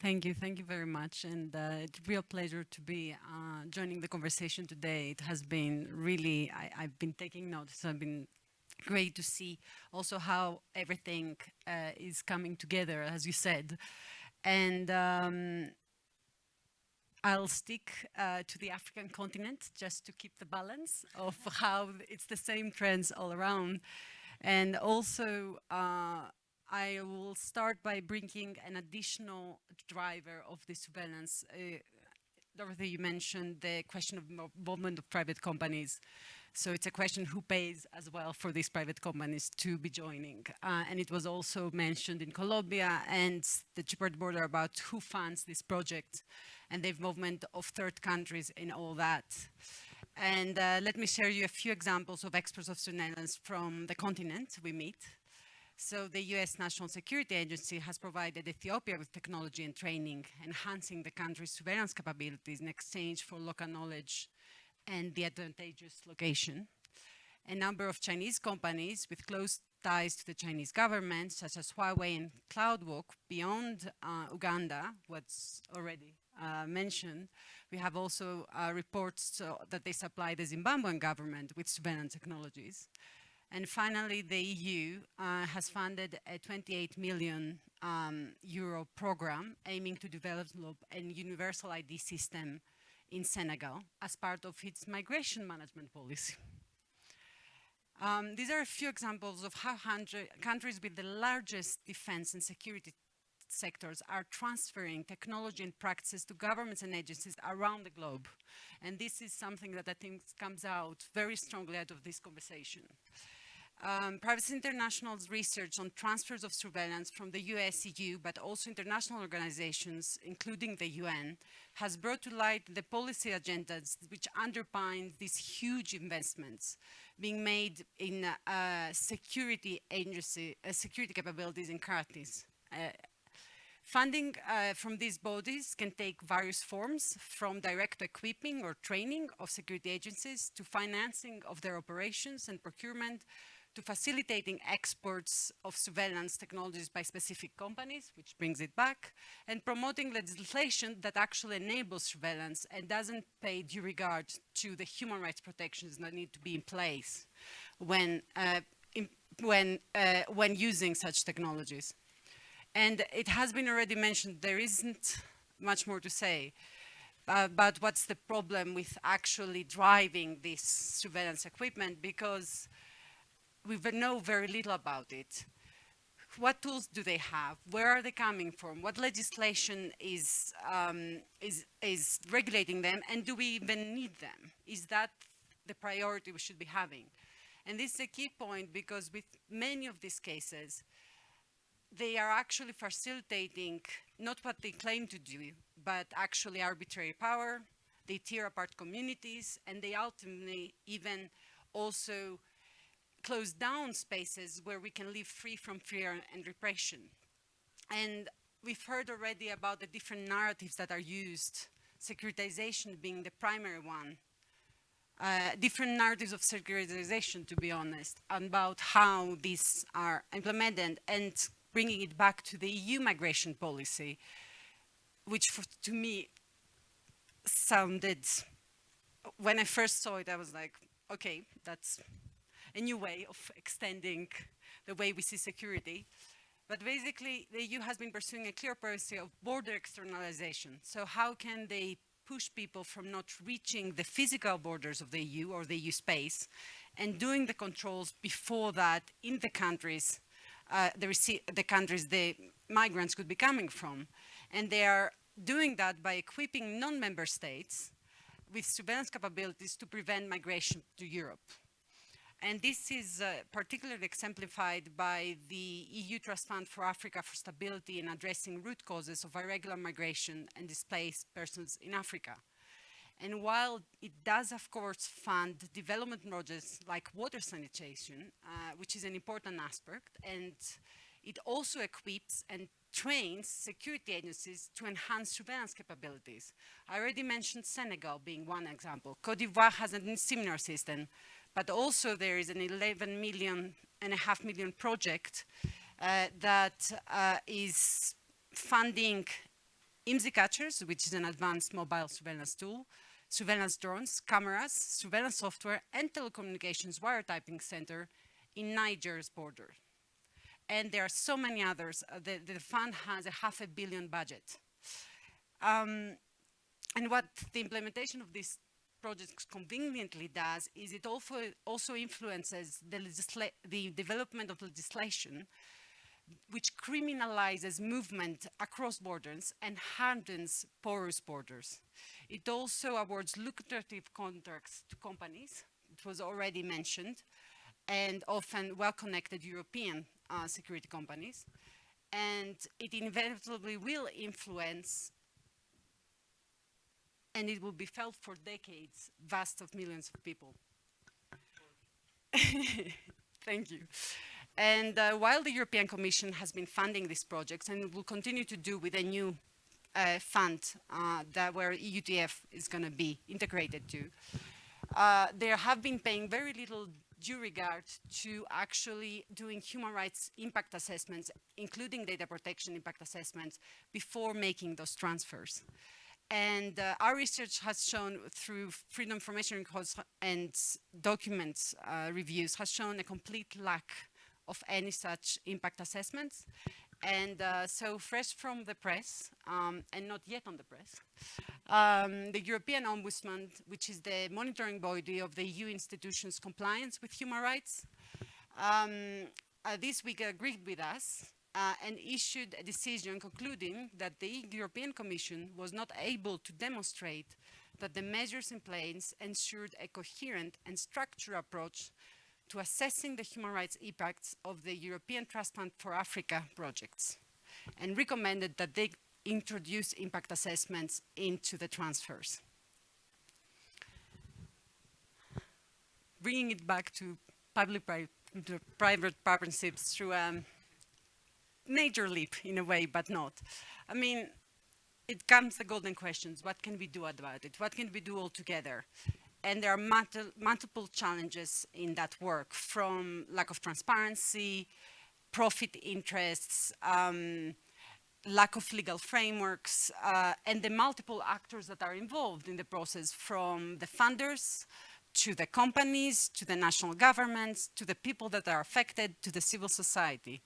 Speaker 7: Thank you, thank you very much, and uh, it's a real pleasure to be uh, joining the conversation today. It has been really, I, I've been taking notes. I've been great to see also how everything uh, is coming together, as you said, and um, I'll stick uh, to the African continent just to keep the balance of how it's the same trends all around, and also. Uh, I will start by bringing an additional driver of the surveillance. Uh, Dorothy, you mentioned the question of involvement of private companies. So it's a question who pays as well for these private companies to be joining. Uh, and it was also mentioned in Colombia and the Chipard border about who funds this project and the involvement of third countries in all that. And uh, let me share you a few examples of experts of surveillance from the continent we meet. So the US National Security Agency has provided Ethiopia with technology and training, enhancing the country's surveillance capabilities in exchange for local knowledge and the advantageous location. A number of Chinese companies with close ties to the Chinese government, such as Huawei and CloudWalk, beyond uh, Uganda, what's already uh, mentioned, we have also uh, reports uh, that they supply the Zimbabwean government with surveillance technologies. And finally, the EU uh, has funded a 28 million um, euro program aiming to develop a universal ID system in Senegal as part of its migration management policy. Um, these are a few examples of how countries with the largest defense and security sectors are transferring technology and practices to governments and agencies around the globe. And this is something that I think comes out very strongly out of this conversation. Um, Privacy International's research on transfers of surveillance from the US, EU, but also international organizations, including the UN, has brought to light the policy agendas which underpin these huge investments being made in uh, security agency, uh, security capabilities and Karatis. Uh, Funding uh, from these bodies can take various forms, from direct equipping or training of security agencies to financing of their operations and procurement, to facilitating exports of surveillance technologies by specific companies, which brings it back, and promoting legislation that actually enables surveillance and doesn't pay due regard to the human rights protections that need to be in place when, uh, in, when, uh, when using such technologies. And it has been already mentioned, there isn't much more to say. Uh, but what's the problem with actually driving this surveillance equipment? Because we know very little about it. What tools do they have? Where are they coming from? What legislation is, um, is, is regulating them? And do we even need them? Is that the priority we should be having? And this is a key point because with many of these cases, they are actually facilitating not what they claim to do, but actually arbitrary power. They tear apart communities and they ultimately even also close down spaces where we can live free from fear and repression. And we've heard already about the different narratives that are used, securitization being the primary one. Uh, different narratives of securitization, to be honest, about how these are implemented and bringing it back to the EU migration policy, which for, to me sounded, when I first saw it, I was like, okay, that's a new way of extending the way we see security. But basically, the EU has been pursuing a clear policy of border externalization. So how can they push people from not reaching the physical borders of the EU or the EU space and doing the controls before that in the countries, uh, the, the countries the migrants could be coming from. And they are doing that by equipping non-member states with surveillance capabilities to prevent migration to Europe. And this is uh, particularly exemplified by the EU Trust Fund for Africa for Stability in addressing root causes of irregular migration and displaced persons in Africa. And while it does, of course, fund development projects like water sanitation, uh, which is an important aspect, and it also equips and trains security agencies to enhance surveillance capabilities. I already mentioned Senegal being one example. Cote d'Ivoire has a similar system but also there is an 11 million and a half million project uh, that uh, is funding IMSI catchers, which is an advanced mobile surveillance tool, surveillance drones, cameras, surveillance software, and telecommunications wiretapping center in Niger's border. And there are so many others. Uh, the, the, fund has a half a billion budget. Um, and what the implementation of this project conveniently does is it also, also influences the, the development of legislation which criminalizes movement across borders and hardens porous borders. It also awards lucrative contracts to companies, it was already mentioned, and often well-connected European uh, security companies. And it inevitably will influence and it will be felt for decades, vast of millions of people. Thank you. And uh, while the European Commission has been funding these projects and will continue to do with a new uh, fund uh, that where EUTF is going to be integrated to, uh, they have been paying very little due regard to actually doing human rights impact assessments, including data protection impact assessments, before making those transfers. And uh, our research has shown through freedom information records and document uh, reviews has shown a complete lack of any such impact assessments. And uh, so fresh from the press, um, and not yet on the press, um, the European Ombudsman, which is the monitoring body of the EU institutions' compliance with human rights, um, uh, this week agreed with us uh, and issued a decision concluding that the European Commission was not able to demonstrate that the measures in place ensured a coherent and structured approach to assessing the human rights impacts of the European Trust Fund for Africa projects and recommended that they introduce impact assessments into the transfers. Bringing it back to public-private partnerships through um, major leap in a way, but not. I mean, it comes the golden questions. What can we do about it? What can we do all together? And there are multi multiple challenges in that work from lack of transparency, profit interests, um, lack of legal frameworks, uh, and the multiple actors that are involved in the process from the funders to the companies, to the national governments, to the people that are affected, to the civil society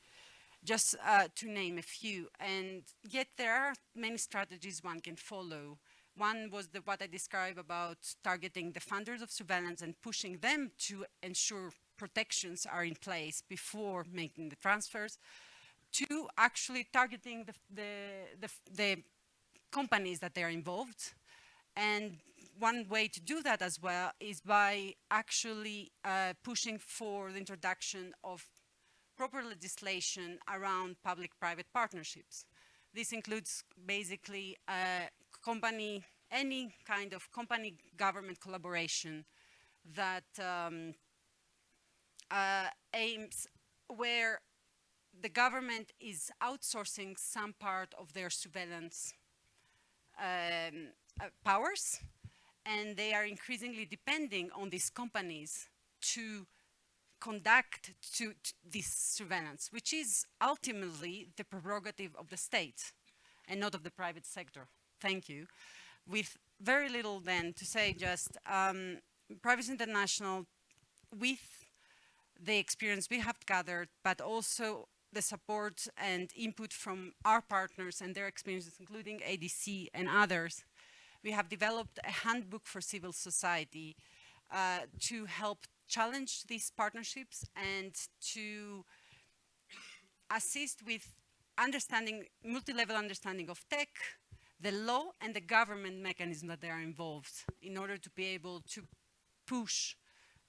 Speaker 7: just uh, to name a few. And yet there are many strategies one can follow. One was the, what I described about targeting the funders of surveillance and pushing them to ensure protections are in place before making the transfers. Two, actually targeting the, the, the, the companies that they are involved. And one way to do that as well is by actually uh, pushing for the introduction of proper legislation around public-private partnerships. This includes basically uh, company, any kind of company-government collaboration that um, uh, aims where the government is outsourcing some part of their surveillance um, uh, powers and they are increasingly depending on these companies to conduct to, to this surveillance, which is ultimately the prerogative of the state and not of the private sector. Thank you. With very little then to say just um, Privacy International, with the experience we have gathered, but also the support and input from our partners and their experiences, including ADC and others, we have developed a handbook for civil society uh, to help challenge these partnerships and to assist with understanding, multi-level understanding of tech, the law and the government mechanism that they are involved in order to be able to push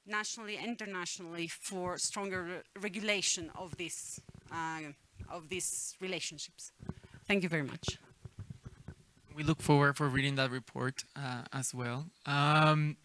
Speaker 7: nationally and internationally for stronger re regulation of this uh, of these relationships. Thank you very much
Speaker 2: we look forward for reading that report uh, as well. Um,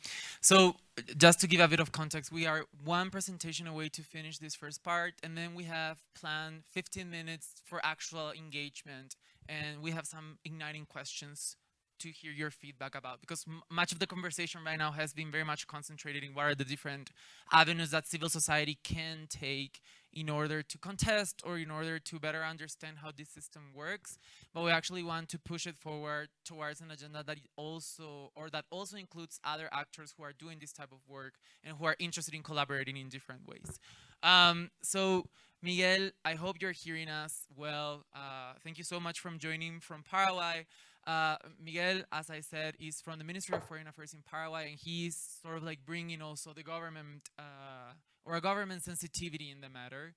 Speaker 2: so just to give a bit of context, we are one presentation away to finish this first part, and then we have planned 15 minutes for actual engagement, and we have some igniting questions to hear your feedback about because much of the conversation right now has been very much concentrated in what are the different avenues that civil society can take in order to contest or in order to better understand how this system works. But we actually want to push it forward towards an agenda that also, or that also includes other actors who are doing this type of work and who are interested in collaborating in different ways. Um, so Miguel, I hope you're hearing us well. Uh, thank you so much for joining from Paraguay. Uh, Miguel, as I said, is from the Ministry of Foreign Affairs in Paraguay, and he's sort of like bringing also the government uh, or a government sensitivity in the matter.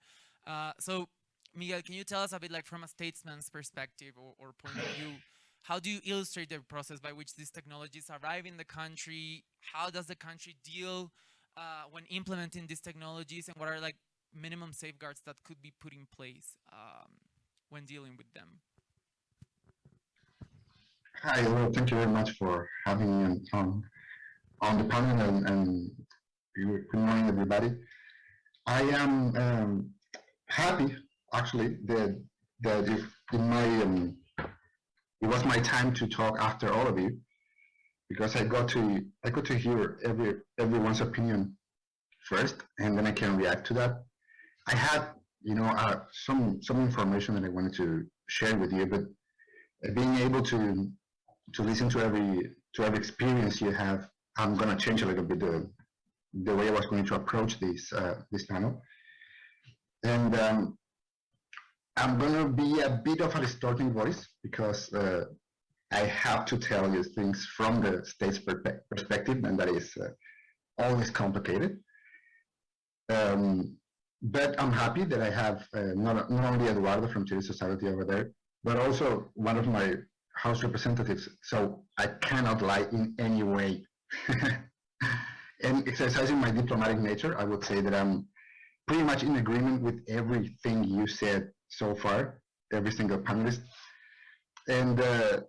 Speaker 2: Uh, so, Miguel, can you tell us a bit like from a statesman's perspective or, or point of view, how do you illustrate the process by which these technologies arrive in the country? How does the country deal uh, when implementing these technologies and what are like minimum safeguards that could be put in place um, when dealing with them?
Speaker 8: Hi, well, thank you very much for having me on, on the panel and, and good morning, everybody. I am um, happy, actually, that, that if my, um, it was my time to talk after all of you, because I got to, I got to hear every, everyone's opinion first, and then I can react to that. I had, you know, uh, some, some information that I wanted to share with you, but being able to to listen to every to every experience you have, I'm going to change a little bit the the way I was going to approach this uh, this panel, and um, I'm going to be a bit of a distorting voice because uh, I have to tell you things from the state's perspective, and that is uh, always complicated. Um, but I'm happy that I have uh, not, not only Eduardo from Civil Society over there, but also one of my House representatives, so I cannot lie in any way. and exercising my diplomatic nature, I would say that I'm pretty much in agreement with everything you said so far, every single panelist. And uh,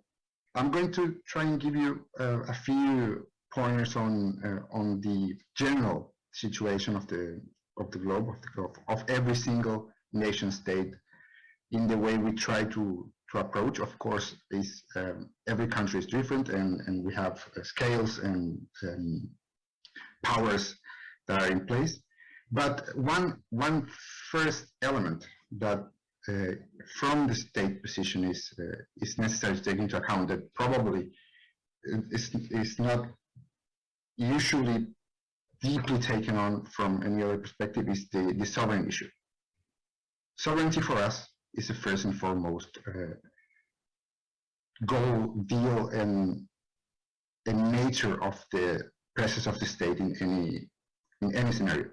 Speaker 8: I'm going to try and give you uh, a few pointers on uh, on the general situation of the of the globe of the globe of every single nation state in the way we try to to approach. Of course, is um, every country is different, and and we have uh, scales and, and powers that are in place. But one one first element that uh, from the state position is uh, is necessary to take into account that probably is is not usually deeply taken on from any other perspective is the, the sovereign issue. Sovereignty for us is the first and foremost uh, goal, deal, and and nature of the presence of the state in any in any scenario.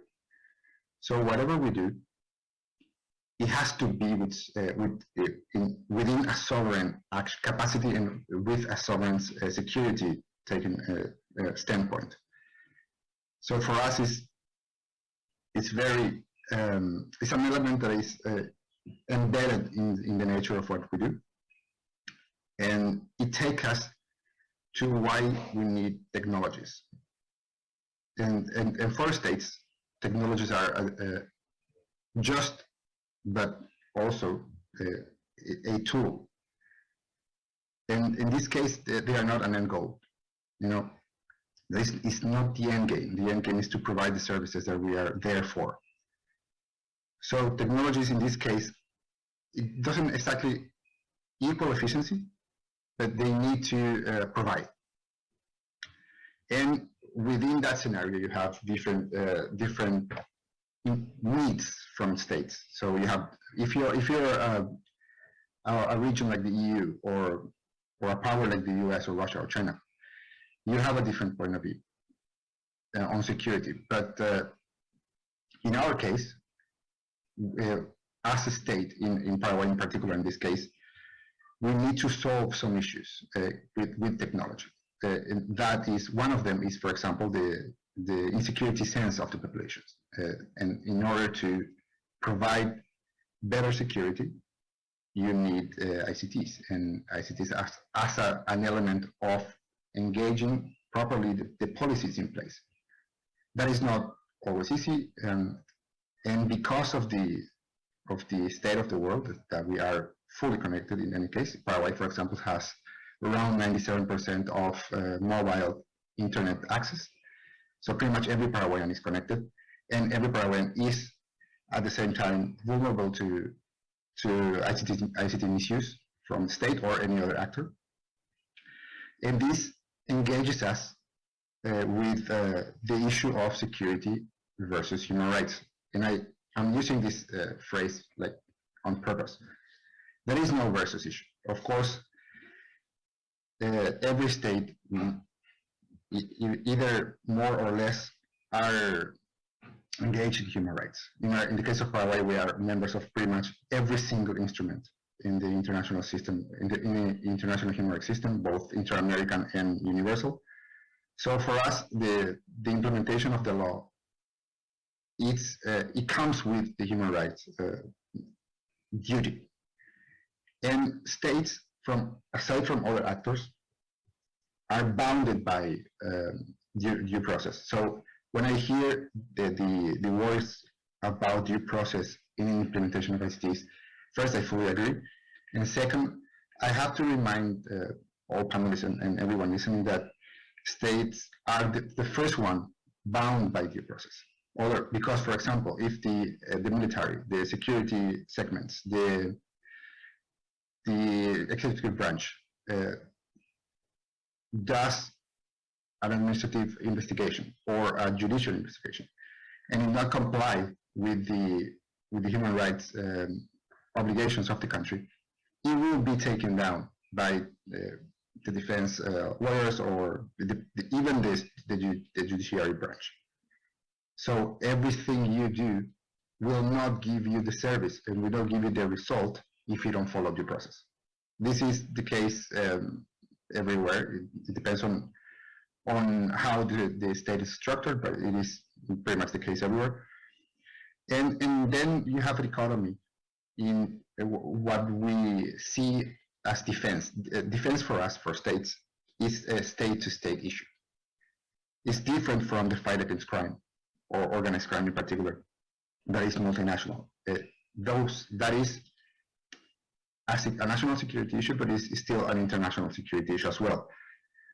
Speaker 8: So whatever we do, it has to be with, uh, with uh, in, within a sovereign capacity and with a sovereign uh, security taken uh, uh, standpoint. So for us, it's it's very um, it's an element that is embedded in in the nature of what we do, and it takes us to why we need technologies. And for states, technologies are uh, just but also a, a tool. And in this case, they, they are not an end goal. You know, this is not the end game. The end game is to provide the services that we are there for. So technologies in this case, it doesn't exactly equal efficiency, but they need to uh, provide. And within that scenario, you have different uh, different needs from states. So you have, if you're if you're a, a, region like the EU or or a power like the US or Russia or China, you have a different point of view uh, on security. But uh, in our case, uh, as a state, in, in Paraguay in particular in this case, we need to solve some issues uh, with, with technology. That is, one of them is, for example, the, the insecurity sense of the populations. Uh, and in order to provide better security, you need uh, ICTs and ICTs as, as a, an element of engaging properly the, the, policies in place. That is not always easy, um, and because of the of the state of the world that we are fully connected in any case, Paraguay, for example, has around 97% of uh, mobile internet access. So pretty much every Paraguayan is connected and every Paraguayan is at the same time vulnerable to to ICT, ICT misuse from state or any other actor. And this engages us uh, with uh, the issue of security versus human rights. And I, I'm using this uh, phrase like on purpose. There is no versus issue. Of course, every state, mm, either more or less, are engaged in human rights. In, our, in the case of Paraguay, we are members of pretty much every single instrument in the international system, in the, in the international human rights system, both inter-American and universal. So for us, the, the implementation of the law, it's, uh, it comes with the human rights uh, duty. And states, from aside from other actors, are bounded by um, due, due process. So when I hear the, the, the words about due process in implementation of ICTs, first, I fully agree. And second, I have to remind uh, all panelists and, and, everyone listening that states are the, the, first one bound by due process. Other, because, for example, if the, uh, the military, the security segments, the, the executive branch uh, does an administrative investigation or a judicial investigation and not comply with the with the human rights um, obligations of the country, it will be taken down by the, the defense uh, lawyers or the, the, even this, the, the judiciary branch. So everything you do will not give you the service and will not give you the result if you don't follow due process. This is the case um, everywhere. It, it, depends on on how the, the state is structured, but it is pretty much the case everywhere. And, and then you have an economy in uh, what we see as defense. Uh, defense for us, for states, is a state-to-state -state issue. It's different from the fight against crime, or organized crime in particular, that is multinational. Uh, those, that is as a national security issue, but it's, still an international security issue as well.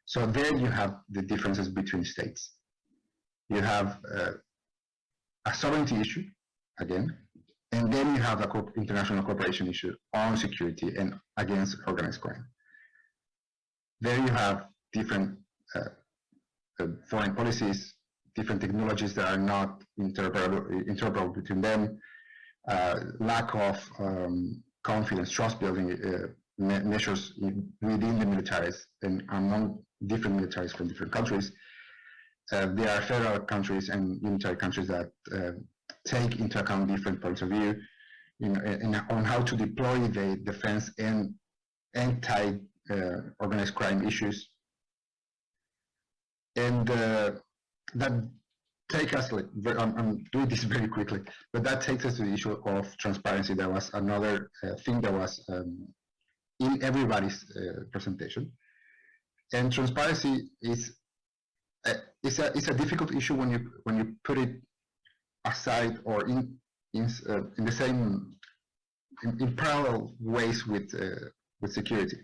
Speaker 8: So there you have the differences between states. You have uh, a sovereignty issue, again, and then you have a co international cooperation issue on security and against organized crime. There you have different uh, uh, foreign policies, different technologies that are not interoperable, interoperable between them, uh, lack of um, confidence, trust building uh, me measures within the militaries and among different militaries from different countries. Uh, there are federal countries and unitary countries that uh, take into account different points of view on how to deploy the defense and anti uh, organized crime issues. And uh, that take us, like, I'm, I'm, doing this very quickly, but that takes us to the issue of transparency. That was another uh, thing that was um, in everybody's uh, presentation. And transparency is uh, it's a it's a difficult issue when you when you put it aside or in in uh, in the same in, in parallel ways with uh, with security.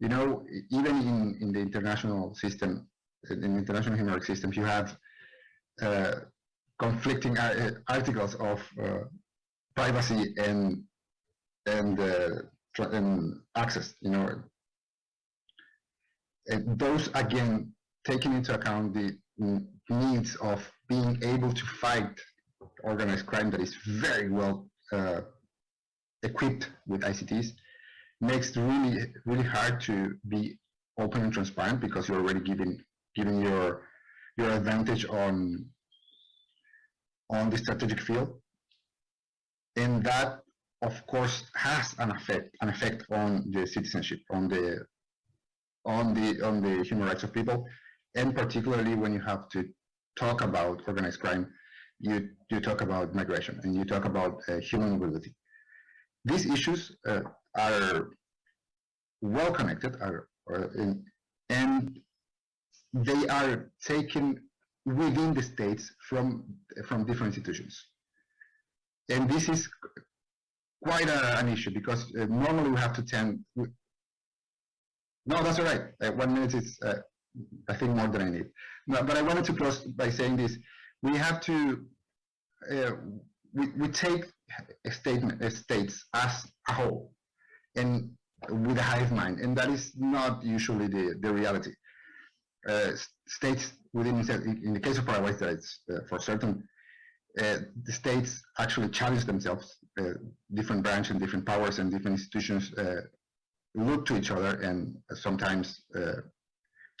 Speaker 8: You know, even in in the international system, in the international human rights system, you have conflicting uh, articles of uh, privacy and and and access. You know, and those again taking into account the needs of being able to fight organized crime that is very well uh, equipped with ICTs makes it really really hard to be open and transparent because you're already giving giving your your advantage on on the strategic field. And that of course has an effect an effect on the citizenship on the on the on the human rights of people. And particularly when you have to talk about organized crime you you talk about migration and you talk about uh, human mobility. These issues uh, are well connected are, are in, and they are taken within the states from from different institutions. And this is quite a, an issue because uh, normally we have to tend no that's all right. Uh, one minute is uh, i think more than i need. No, but i wanted to close by saying this. We have to uh, we, we take a statement a states as a whole and with a hive mind and that is not usually the the reality. uh, states within in the case of Paraguay states uh, for certain uh, the states actually challenge themselves uh, different branches and different powers and different institutions uh, look to each other and sometimes uh,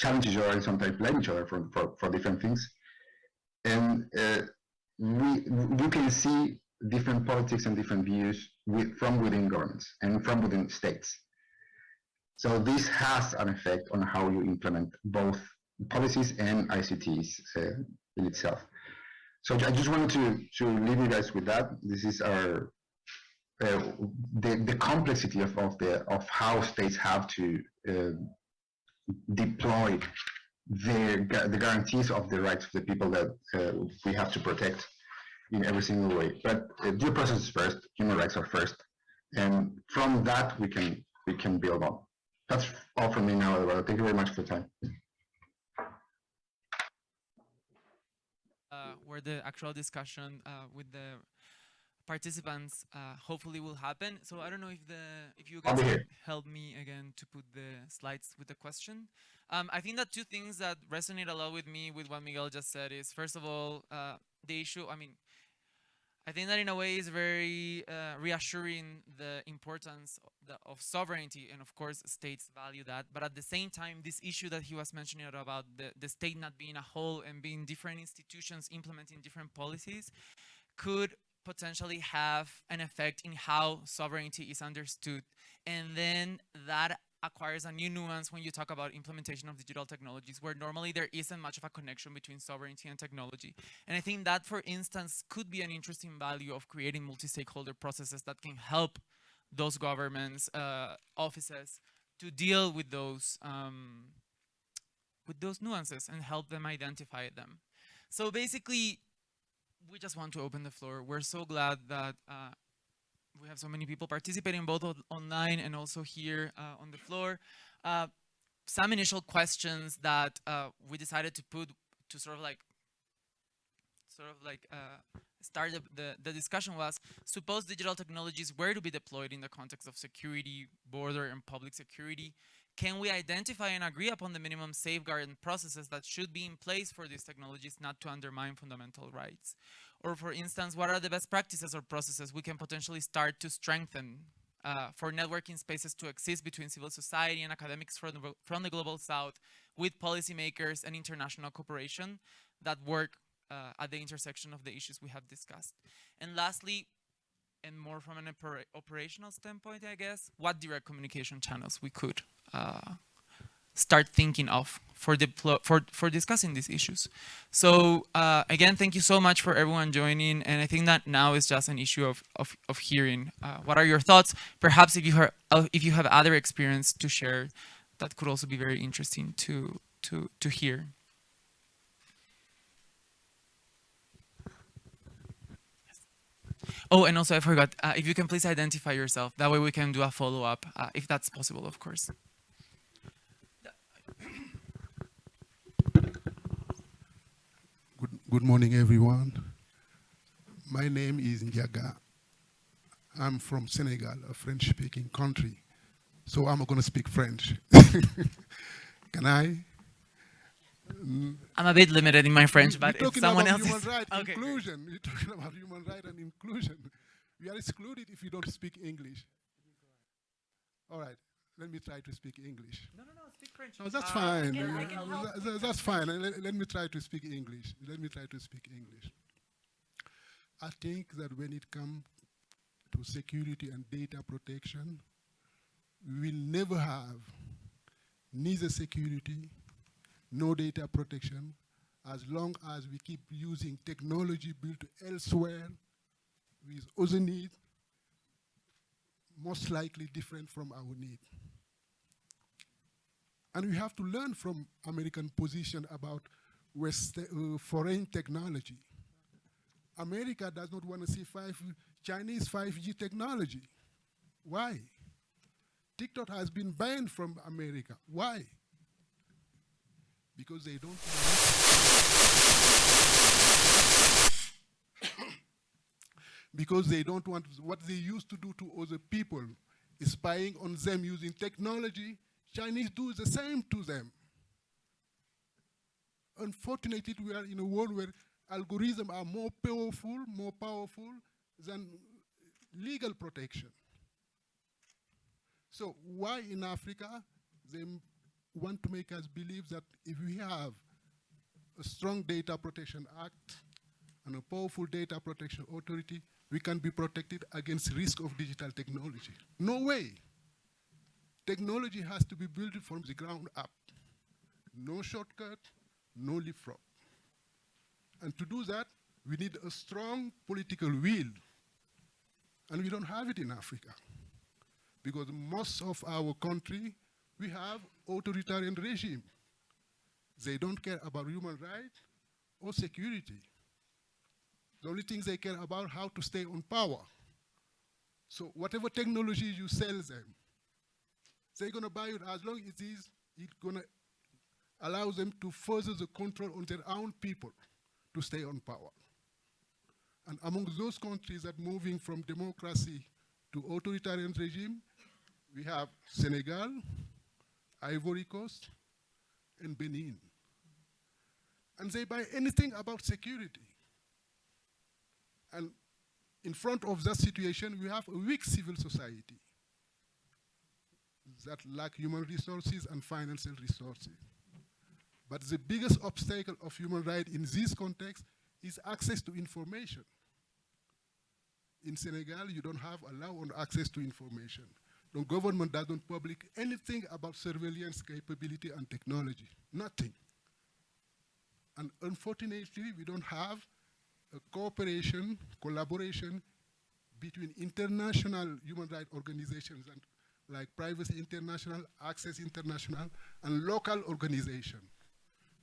Speaker 8: challenge each other and sometimes blame each other for, for, for different things and we you can see different politics and different views with, from within governments and from within states. So this has an effect on how you implement both policies and ICTs uh, in itself. So I just wanted to, to leave you guys with that. This is our uh, the, the complexity of, of the of how states have to uh, deploy the, the guarantees of the rights of the people that uh, we have to protect in every single way. But uh, due process is first, human rights are first, and from that we can we can build on. That's all from me now. Thank you very much for the time.
Speaker 2: Uh, where the actual discussion uh, with the participants uh, hopefully will happen. So I don't know if the if you guys can help me again to put the slides with the question. Um, I think that two things that resonate a lot with me with what Miguel just said is first of all uh, the issue. I mean, I think that in a way is very uh, reassuring the importance of, sovereignty and of course states value that. But at the same time this issue that he was mentioning about the, the state not being a whole and being different institutions implementing different policies could potentially have an effect in how sovereignty is understood. And then that acquires a new nuance when you talk about implementation of digital technologies where normally there isn't much of a connection between sovereignty and technology. And I think that, for instance, could be an interesting value of creating multi-stakeholder processes that can help those governments, uh, offices to deal with those um, with those nuances and help them identify them. So basically, we just want to open the floor. We're so glad that uh, we have so many people participating both online and also here uh, on the floor. Uh, some initial questions that uh, we decided to put to sort of like sort of like uh, start the, the, the, discussion was, suppose digital technologies were to be deployed in the context of security, border and public security, can we identify and agree upon the minimum safeguard and processes that should be in place for these technologies not to undermine fundamental rights? Or for instance, what are the best practices or processes we can potentially start to strengthen uh, for networking spaces to exist between civil society and academics from the, from the global south with policymakers and international cooperation that work uh, at the intersection of the issues we have discussed. And lastly, and more from an opera operational standpoint, I guess, what direct communication channels we could uh, start thinking of for, for, for discussing these issues. So uh, again, thank you so much for everyone joining. And I think that now is just an issue of, of, of hearing. Uh, what are your thoughts? Perhaps if you, have, uh, if you have other experience to share, that could also be very interesting to, to, to hear. Oh, and also I forgot, uh, if you can please identify yourself, that way we can do a follow-up, uh, if that's possible, of course.
Speaker 9: Good, morning, everyone. My name is Ndiaga. I'm from Senegal, a French-speaking country. So I'm going to speak French. Can I?
Speaker 2: I'm a bit limited in my French, but
Speaker 9: if
Speaker 2: someone else
Speaker 9: human
Speaker 2: is...
Speaker 9: right,
Speaker 2: okay.
Speaker 9: inclusion. We're talking about human right and inclusion. We are excluded if you don't speak English. All right, let me try to speak English.
Speaker 2: No, no, no, speak French.
Speaker 9: No, that's
Speaker 2: Uh,
Speaker 9: fine.
Speaker 7: can- I
Speaker 9: Uh,
Speaker 7: can
Speaker 9: uh,
Speaker 7: help.
Speaker 9: tha- that's fine. Let, let me try to speak English. Let me try to speak English. I think that when it comes to security and data protection, we will never have neither security no data protection as long as we keep using technology built elsewhere with other needs, most likely different from our need. And we have to learn from American position about West, uh, foreign technology. America does not want to see five, Chinese 5G technology. Why? TikTok has been banned from America. Why? Because they don't because they don't want what they used to do to other people, spying on them using technology. Chinese do the same to them. Unfortunately, we are in a world where algorithms are more powerful, more powerful than legal protection. So why in Africa they want to make us believe that if we have a strong data protection act and a powerful data protection authority, we can be protected against risk of digital technology. No way. Technology has to be built from the ground up. No shortcut, no leapfrog. And to do that, we need a strong political will. And we don't have it in Africa. Because most of our country, we have authoritarian regime. They don't care about human rights or security. The only thing they care about how to stay on power. So whatever technology you sell them, they're gonna buy it as long as it is it gonna allow them to further the control on their own people to stay on power. And among those countries that moving from democracy to authoritarian regime, we have Senegal, Ivory Coast, and Benin. And they buy anything about security. And in front of that situation, we have a weak civil society that lack human resources and financial resources. But the biggest obstacle of human rights in this context is access to information. In Senegal, you don't have allow on access to information. The government doesn't publish anything about surveillance capability and technology, nothing. And unfortunately, we don't have a cooperation, collaboration between international human rights organizations and like Privacy International, Access International, and local organizations.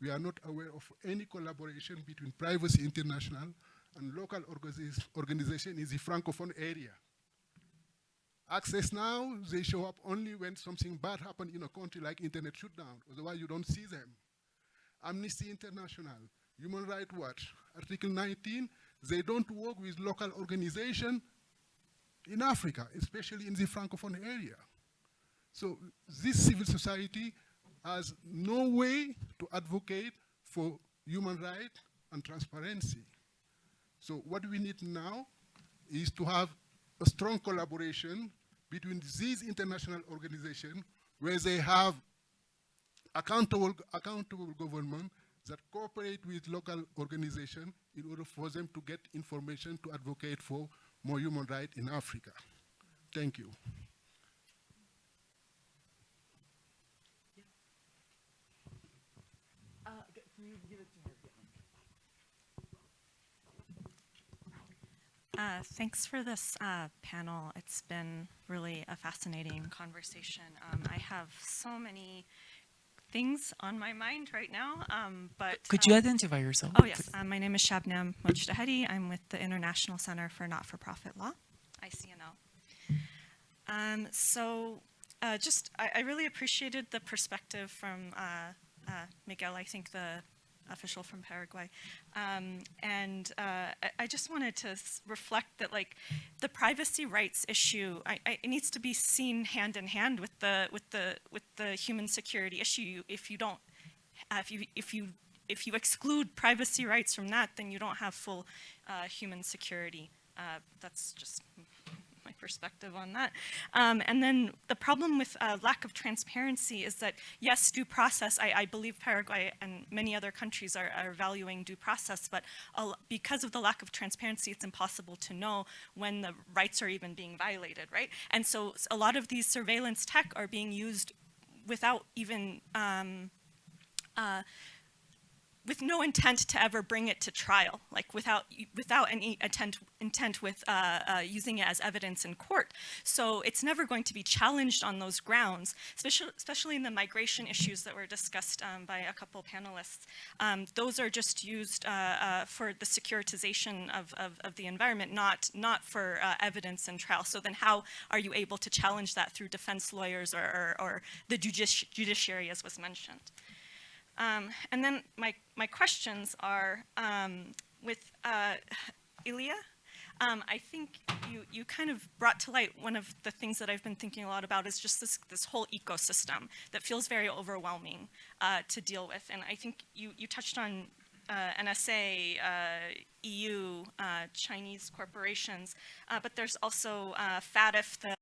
Speaker 9: We are not aware of any collaboration between Privacy International and local organization in the Francophone area. Access now, they show up only when something bad happened in a country like internet shutdown, otherwise you don't see them. Amnesty International, Human Rights Watch, Article 19, they don't work with local organization in Africa, especially in the Francophone area. So this civil society has no way to advocate for human rights and transparency. So what we need now is to have a strong collaboration between these international organizations where they have accountable, accountable government that cooperate with local organizations in order for them to get information to advocate for more human rights in Africa. Thank you.
Speaker 10: Uh, thanks for this uh, panel. It's been really a fascinating conversation. Um, I have so many things on my mind right now, um, but
Speaker 2: Could you
Speaker 10: um,
Speaker 2: identify yourself?
Speaker 10: Oh yes, um, my name is Shabnam Mojtahedi. I'm with the International Center for Not-for-Profit Law, ICNL. Um, so, uh, just I, I really appreciated the perspective from uh, uh, Miguel. I think the official from Paraguay, um, and uh, I, I just wanted to reflect that like the privacy rights issue, I, I, it needs to be seen hand in hand with the with the with the human security issue. If you don't uh, if you if you if you exclude privacy rights from that, then you don't have full uh, human security. Uh, that's just perspective on that. Um, and then the problem with uh, lack of transparency is that yes, due process. I, I believe Paraguay and many other countries are, are valuing due process, but because of the lack of transparency, it's impossible to know when the rights are even being violated, right? And so a lot of these surveillance tech are being used without even um, uh, with no intent to ever bring it to trial, like without without any intent intent with uh, uh, using it as evidence in court. So it's never going to be challenged on those grounds, especially especially in the migration issues that were discussed um, by a couple panelists. Um, those are just used uh, uh, for the securitization of, of, of the environment, not not for uh, evidence in trial. So then, how are you able to challenge that through defense lawyers or, or, or the judici- judiciary, as was mentioned? Um, and then my, my questions are um, with uh, Ilia. Um, I think you, you kind of brought to light one of the things that I've been thinking a lot about is just this, this whole ecosystem that feels very overwhelming uh, to deal with. And I think you, you touched on uh, NSA, uh, EU, uh, Chinese corporations, uh, but there's also uh, FATF, the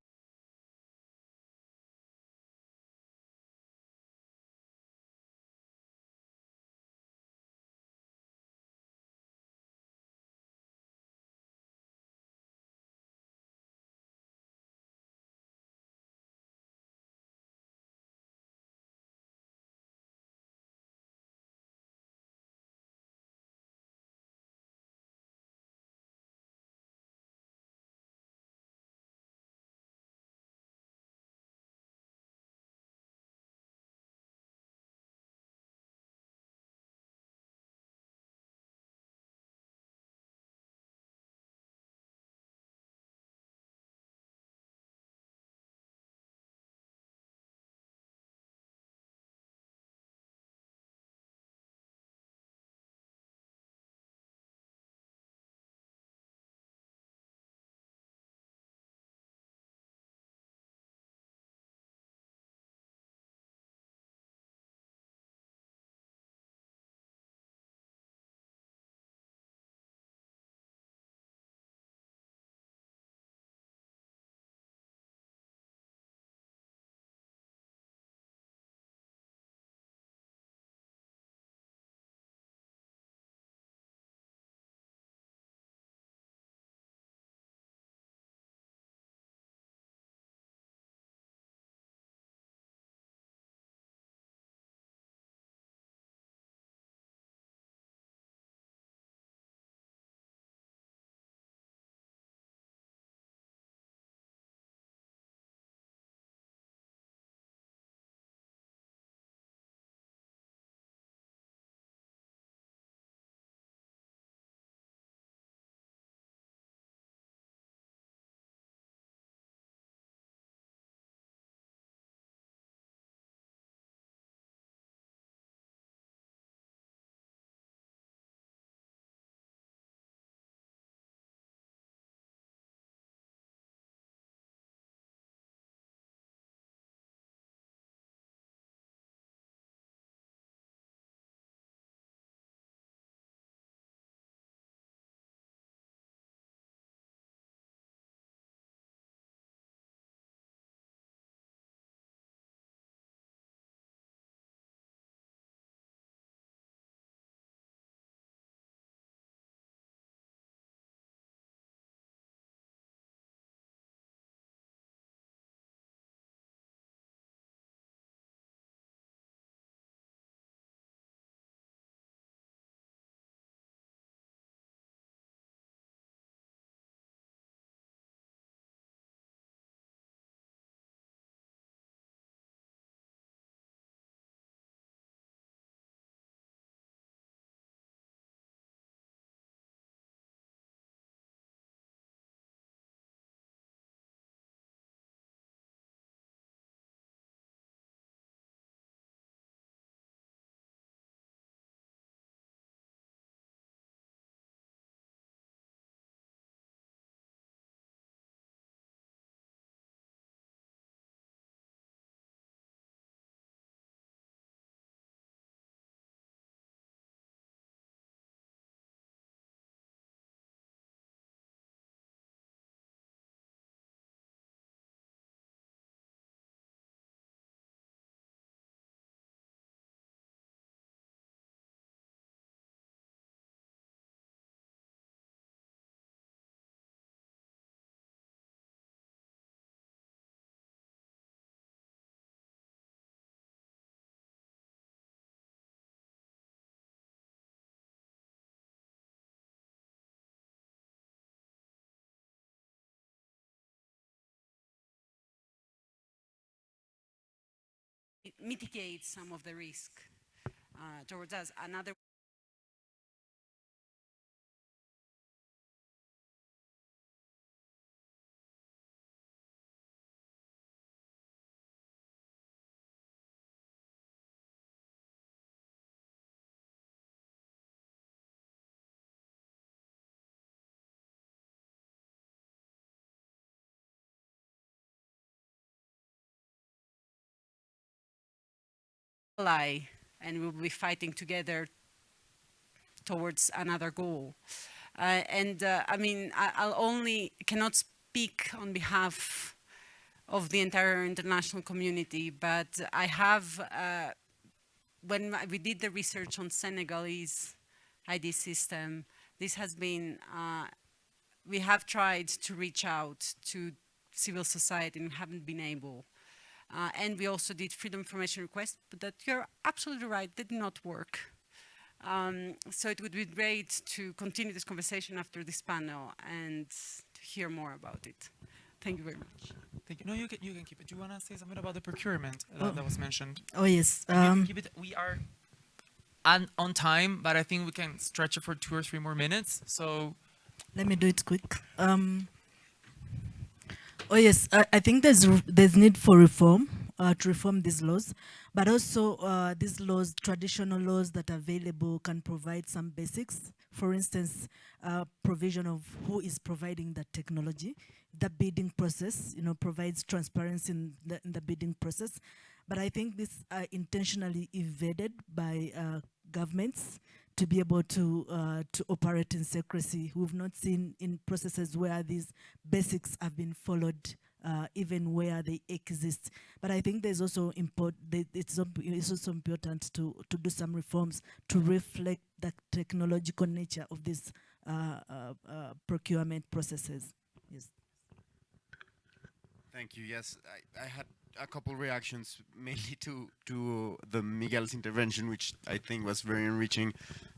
Speaker 7: mitigate some of the risk uh, towards us. Another ally and we'll be fighting together towards another goal. Uh, and uh, I mean, I, I'll only cannot speak on behalf of the entire international community, but I have, uh, when we did the research on Senegalese ID system, this has been, uh, we have tried to reach out to civil society and haven't been able. Uh, and we also did freedom information requests, but that you're absolutely right, did not work. Um, so it would be great to continue this conversation after this panel and to hear more about it. Thank you very much.
Speaker 2: Thank you. No, you can, you can keep it. Do you want to say something about the procurement that,
Speaker 6: Oh.
Speaker 2: that was mentioned?
Speaker 6: Oh yes. Um,
Speaker 2: keep it. We are on, on time, but I think we can stretch it for two or three more minutes. So
Speaker 6: Let me do it quick. Um, oh yes, I, I think there's there's need for reform uh, to reform these laws, but also uh, these laws, traditional laws that are available, can provide some basics. For instance, uh, provision of who is providing the technology, the bidding process, you know, provides transparency in the, in the bidding process. But I think this intentionally evaded by uh, governments to be able to uh, to operate in secrecy. We've not seen in processes where these basics have been followed, uh, even where they exist. But I think there's also import. It's, it's also important to to do some reforms to reflect the technological nature of these uh, uh, uh, procurement processes. Yes.
Speaker 4: Thank you. Yes, I, I had a couple reactions mainly to to the Miguel's intervention, which I think was very enriching.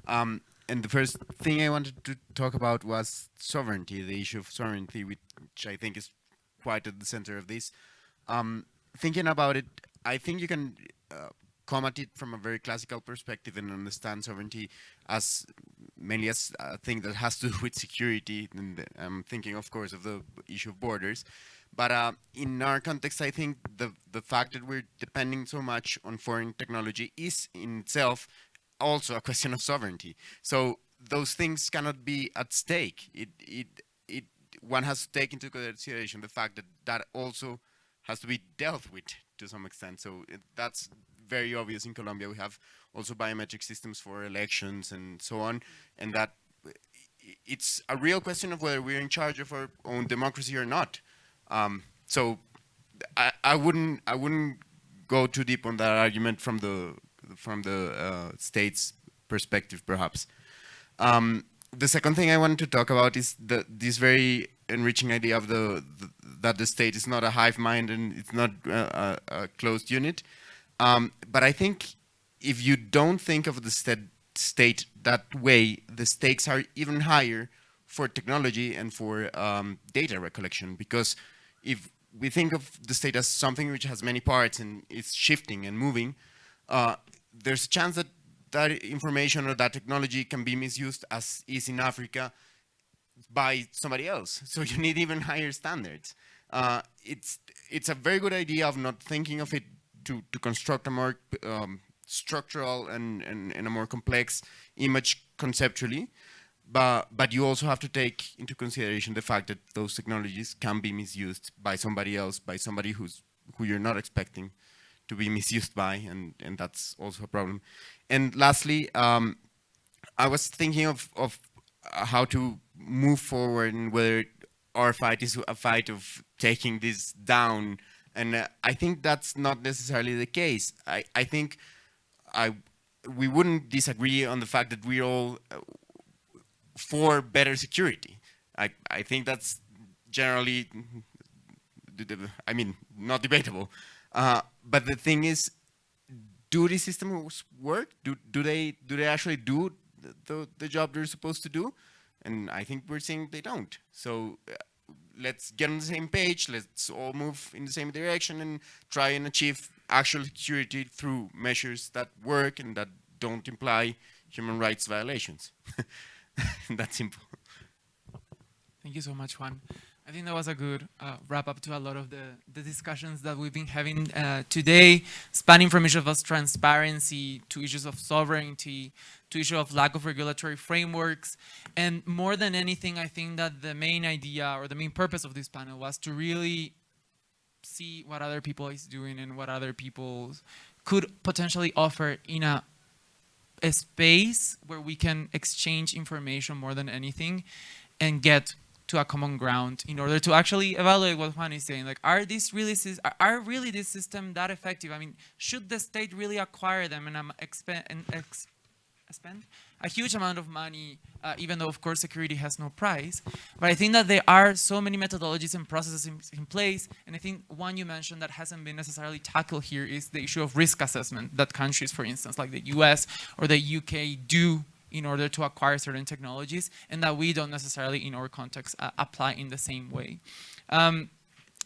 Speaker 4: Um, and the first thing I wanted to talk about was sovereignty, the issue of sovereignty, which I think is quite at the center of this. Um, thinking about it, I think you can uh, come at it from a very classical perspective and understand sovereignty as mainly as a thing that has to do with security. And I'm thinking, of course, of the issue of borders. But uh, in our context, I think the the fact that we're depending so much on foreign technology is in itself also a question of sovereignty. So those things cannot be at stake. It it it one has to take into consideration the fact that that also has to be dealt with to some extent. So it, that's very obvious in Colombia. We have also biometric systems for elections and so on, and that it's a real question of whether we're in charge of our own democracy or not. Um, so I, I wouldn't I wouldn't go too deep on that argument from the from the uh, state's perspective, perhaps. Um, the second thing I wanted to talk about is the, this very enriching idea of the, the that the state is not a hive mind and it's not uh, a, a closed unit. Um, but I think if you don't think of the state state that way, the stakes are even higher for technology and for um, data recollection because if we think of the state as something which has many parts and it's shifting and moving, uh, there's a chance that that information or that technology can be misused as is in Africa by somebody else. So you need even higher standards. Uh, it's it's a very good idea of not thinking of it to, to construct a more um, structural and, and, and a more complex image conceptually. But, but you also have to take into consideration the fact that those technologies can be misused by somebody else, by somebody who's, who you're not expecting to be misused by, and, and that's also a problem. And lastly, um, I was thinking of, of uh, how to move forward and whether our fight is a fight of taking this down. And uh, I think that's not necessarily the case. I, I think I, we wouldn't disagree on the fact that we're all uh, for better security. I, I think that's generally, the- the- I mean, not debatable. Uh, but the thing is, do these systems work? Do, do they do they actually do the, the, job they're supposed to do? And I think we're seeing they don't. So uh, let's get on the same page. Let's all move in the same direction and try and achieve actual security through measures that work and that don't imply human rights violations. That's simple.
Speaker 2: Thank you so much, Juan. I think that was a good uh, wrap up to a lot of the, the discussions that we've been having uh, today, spanning from issues of transparency to issues of sovereignty, to issue of lack of regulatory frameworks. And more than anything, I think that the main idea or the main purpose of this panel was to really see what other people is doing and what other people could potentially offer in a, a space where we can exchange information more than anything and get to a common ground in order to actually evaluate what Juan is saying. Like, are these really are, really this system that effective? I mean, should the state really acquire them and um, expend and ex spend a huge amount of money, uh, even though of course security has no price. But I think that there are so many methodologies and processes in, in, place. And I think one you mentioned that hasn't been necessarily tackled here is the issue of risk assessment that countries, for instance, like the US or the UK do in order to acquire certain technologies and that we don't necessarily in our context uh, apply in the same way. Um,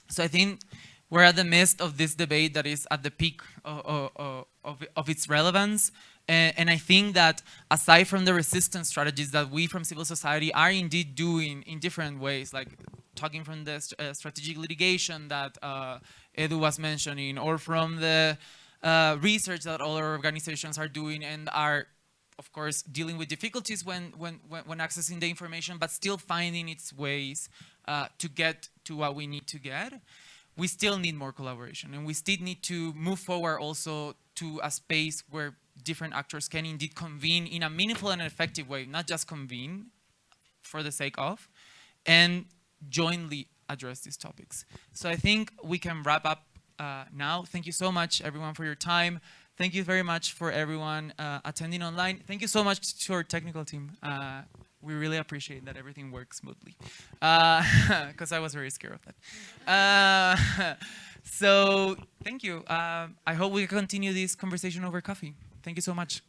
Speaker 2: so I think we're at the midst of this debate that is at the peak of, of, of, its relevance. And, and, I think that aside from the resistance strategies that we from civil society are indeed doing in different ways, like talking from the st uh, strategic litigation that uh, Edu was mentioning, or from the uh, research that other organizations are doing and are, of course, dealing with difficulties when, when, when, accessing the information, but still finding its ways uh, to get to what we need to get we still need more collaboration and we still need to move forward also to a space where different actors can indeed convene in a meaningful and effective way, not just convene for the sake of, and jointly address these topics. So I think we can wrap up uh, now. Thank you so much, everyone, for your time. Thank you very much for everyone uh, attending online. Thank you so much to our technical team. Uh, we really appreciate that everything works smoothly because uh, I was very scared of that. Uh, so thank you. Uh, I hope we continue this conversation over coffee. Thank you so much.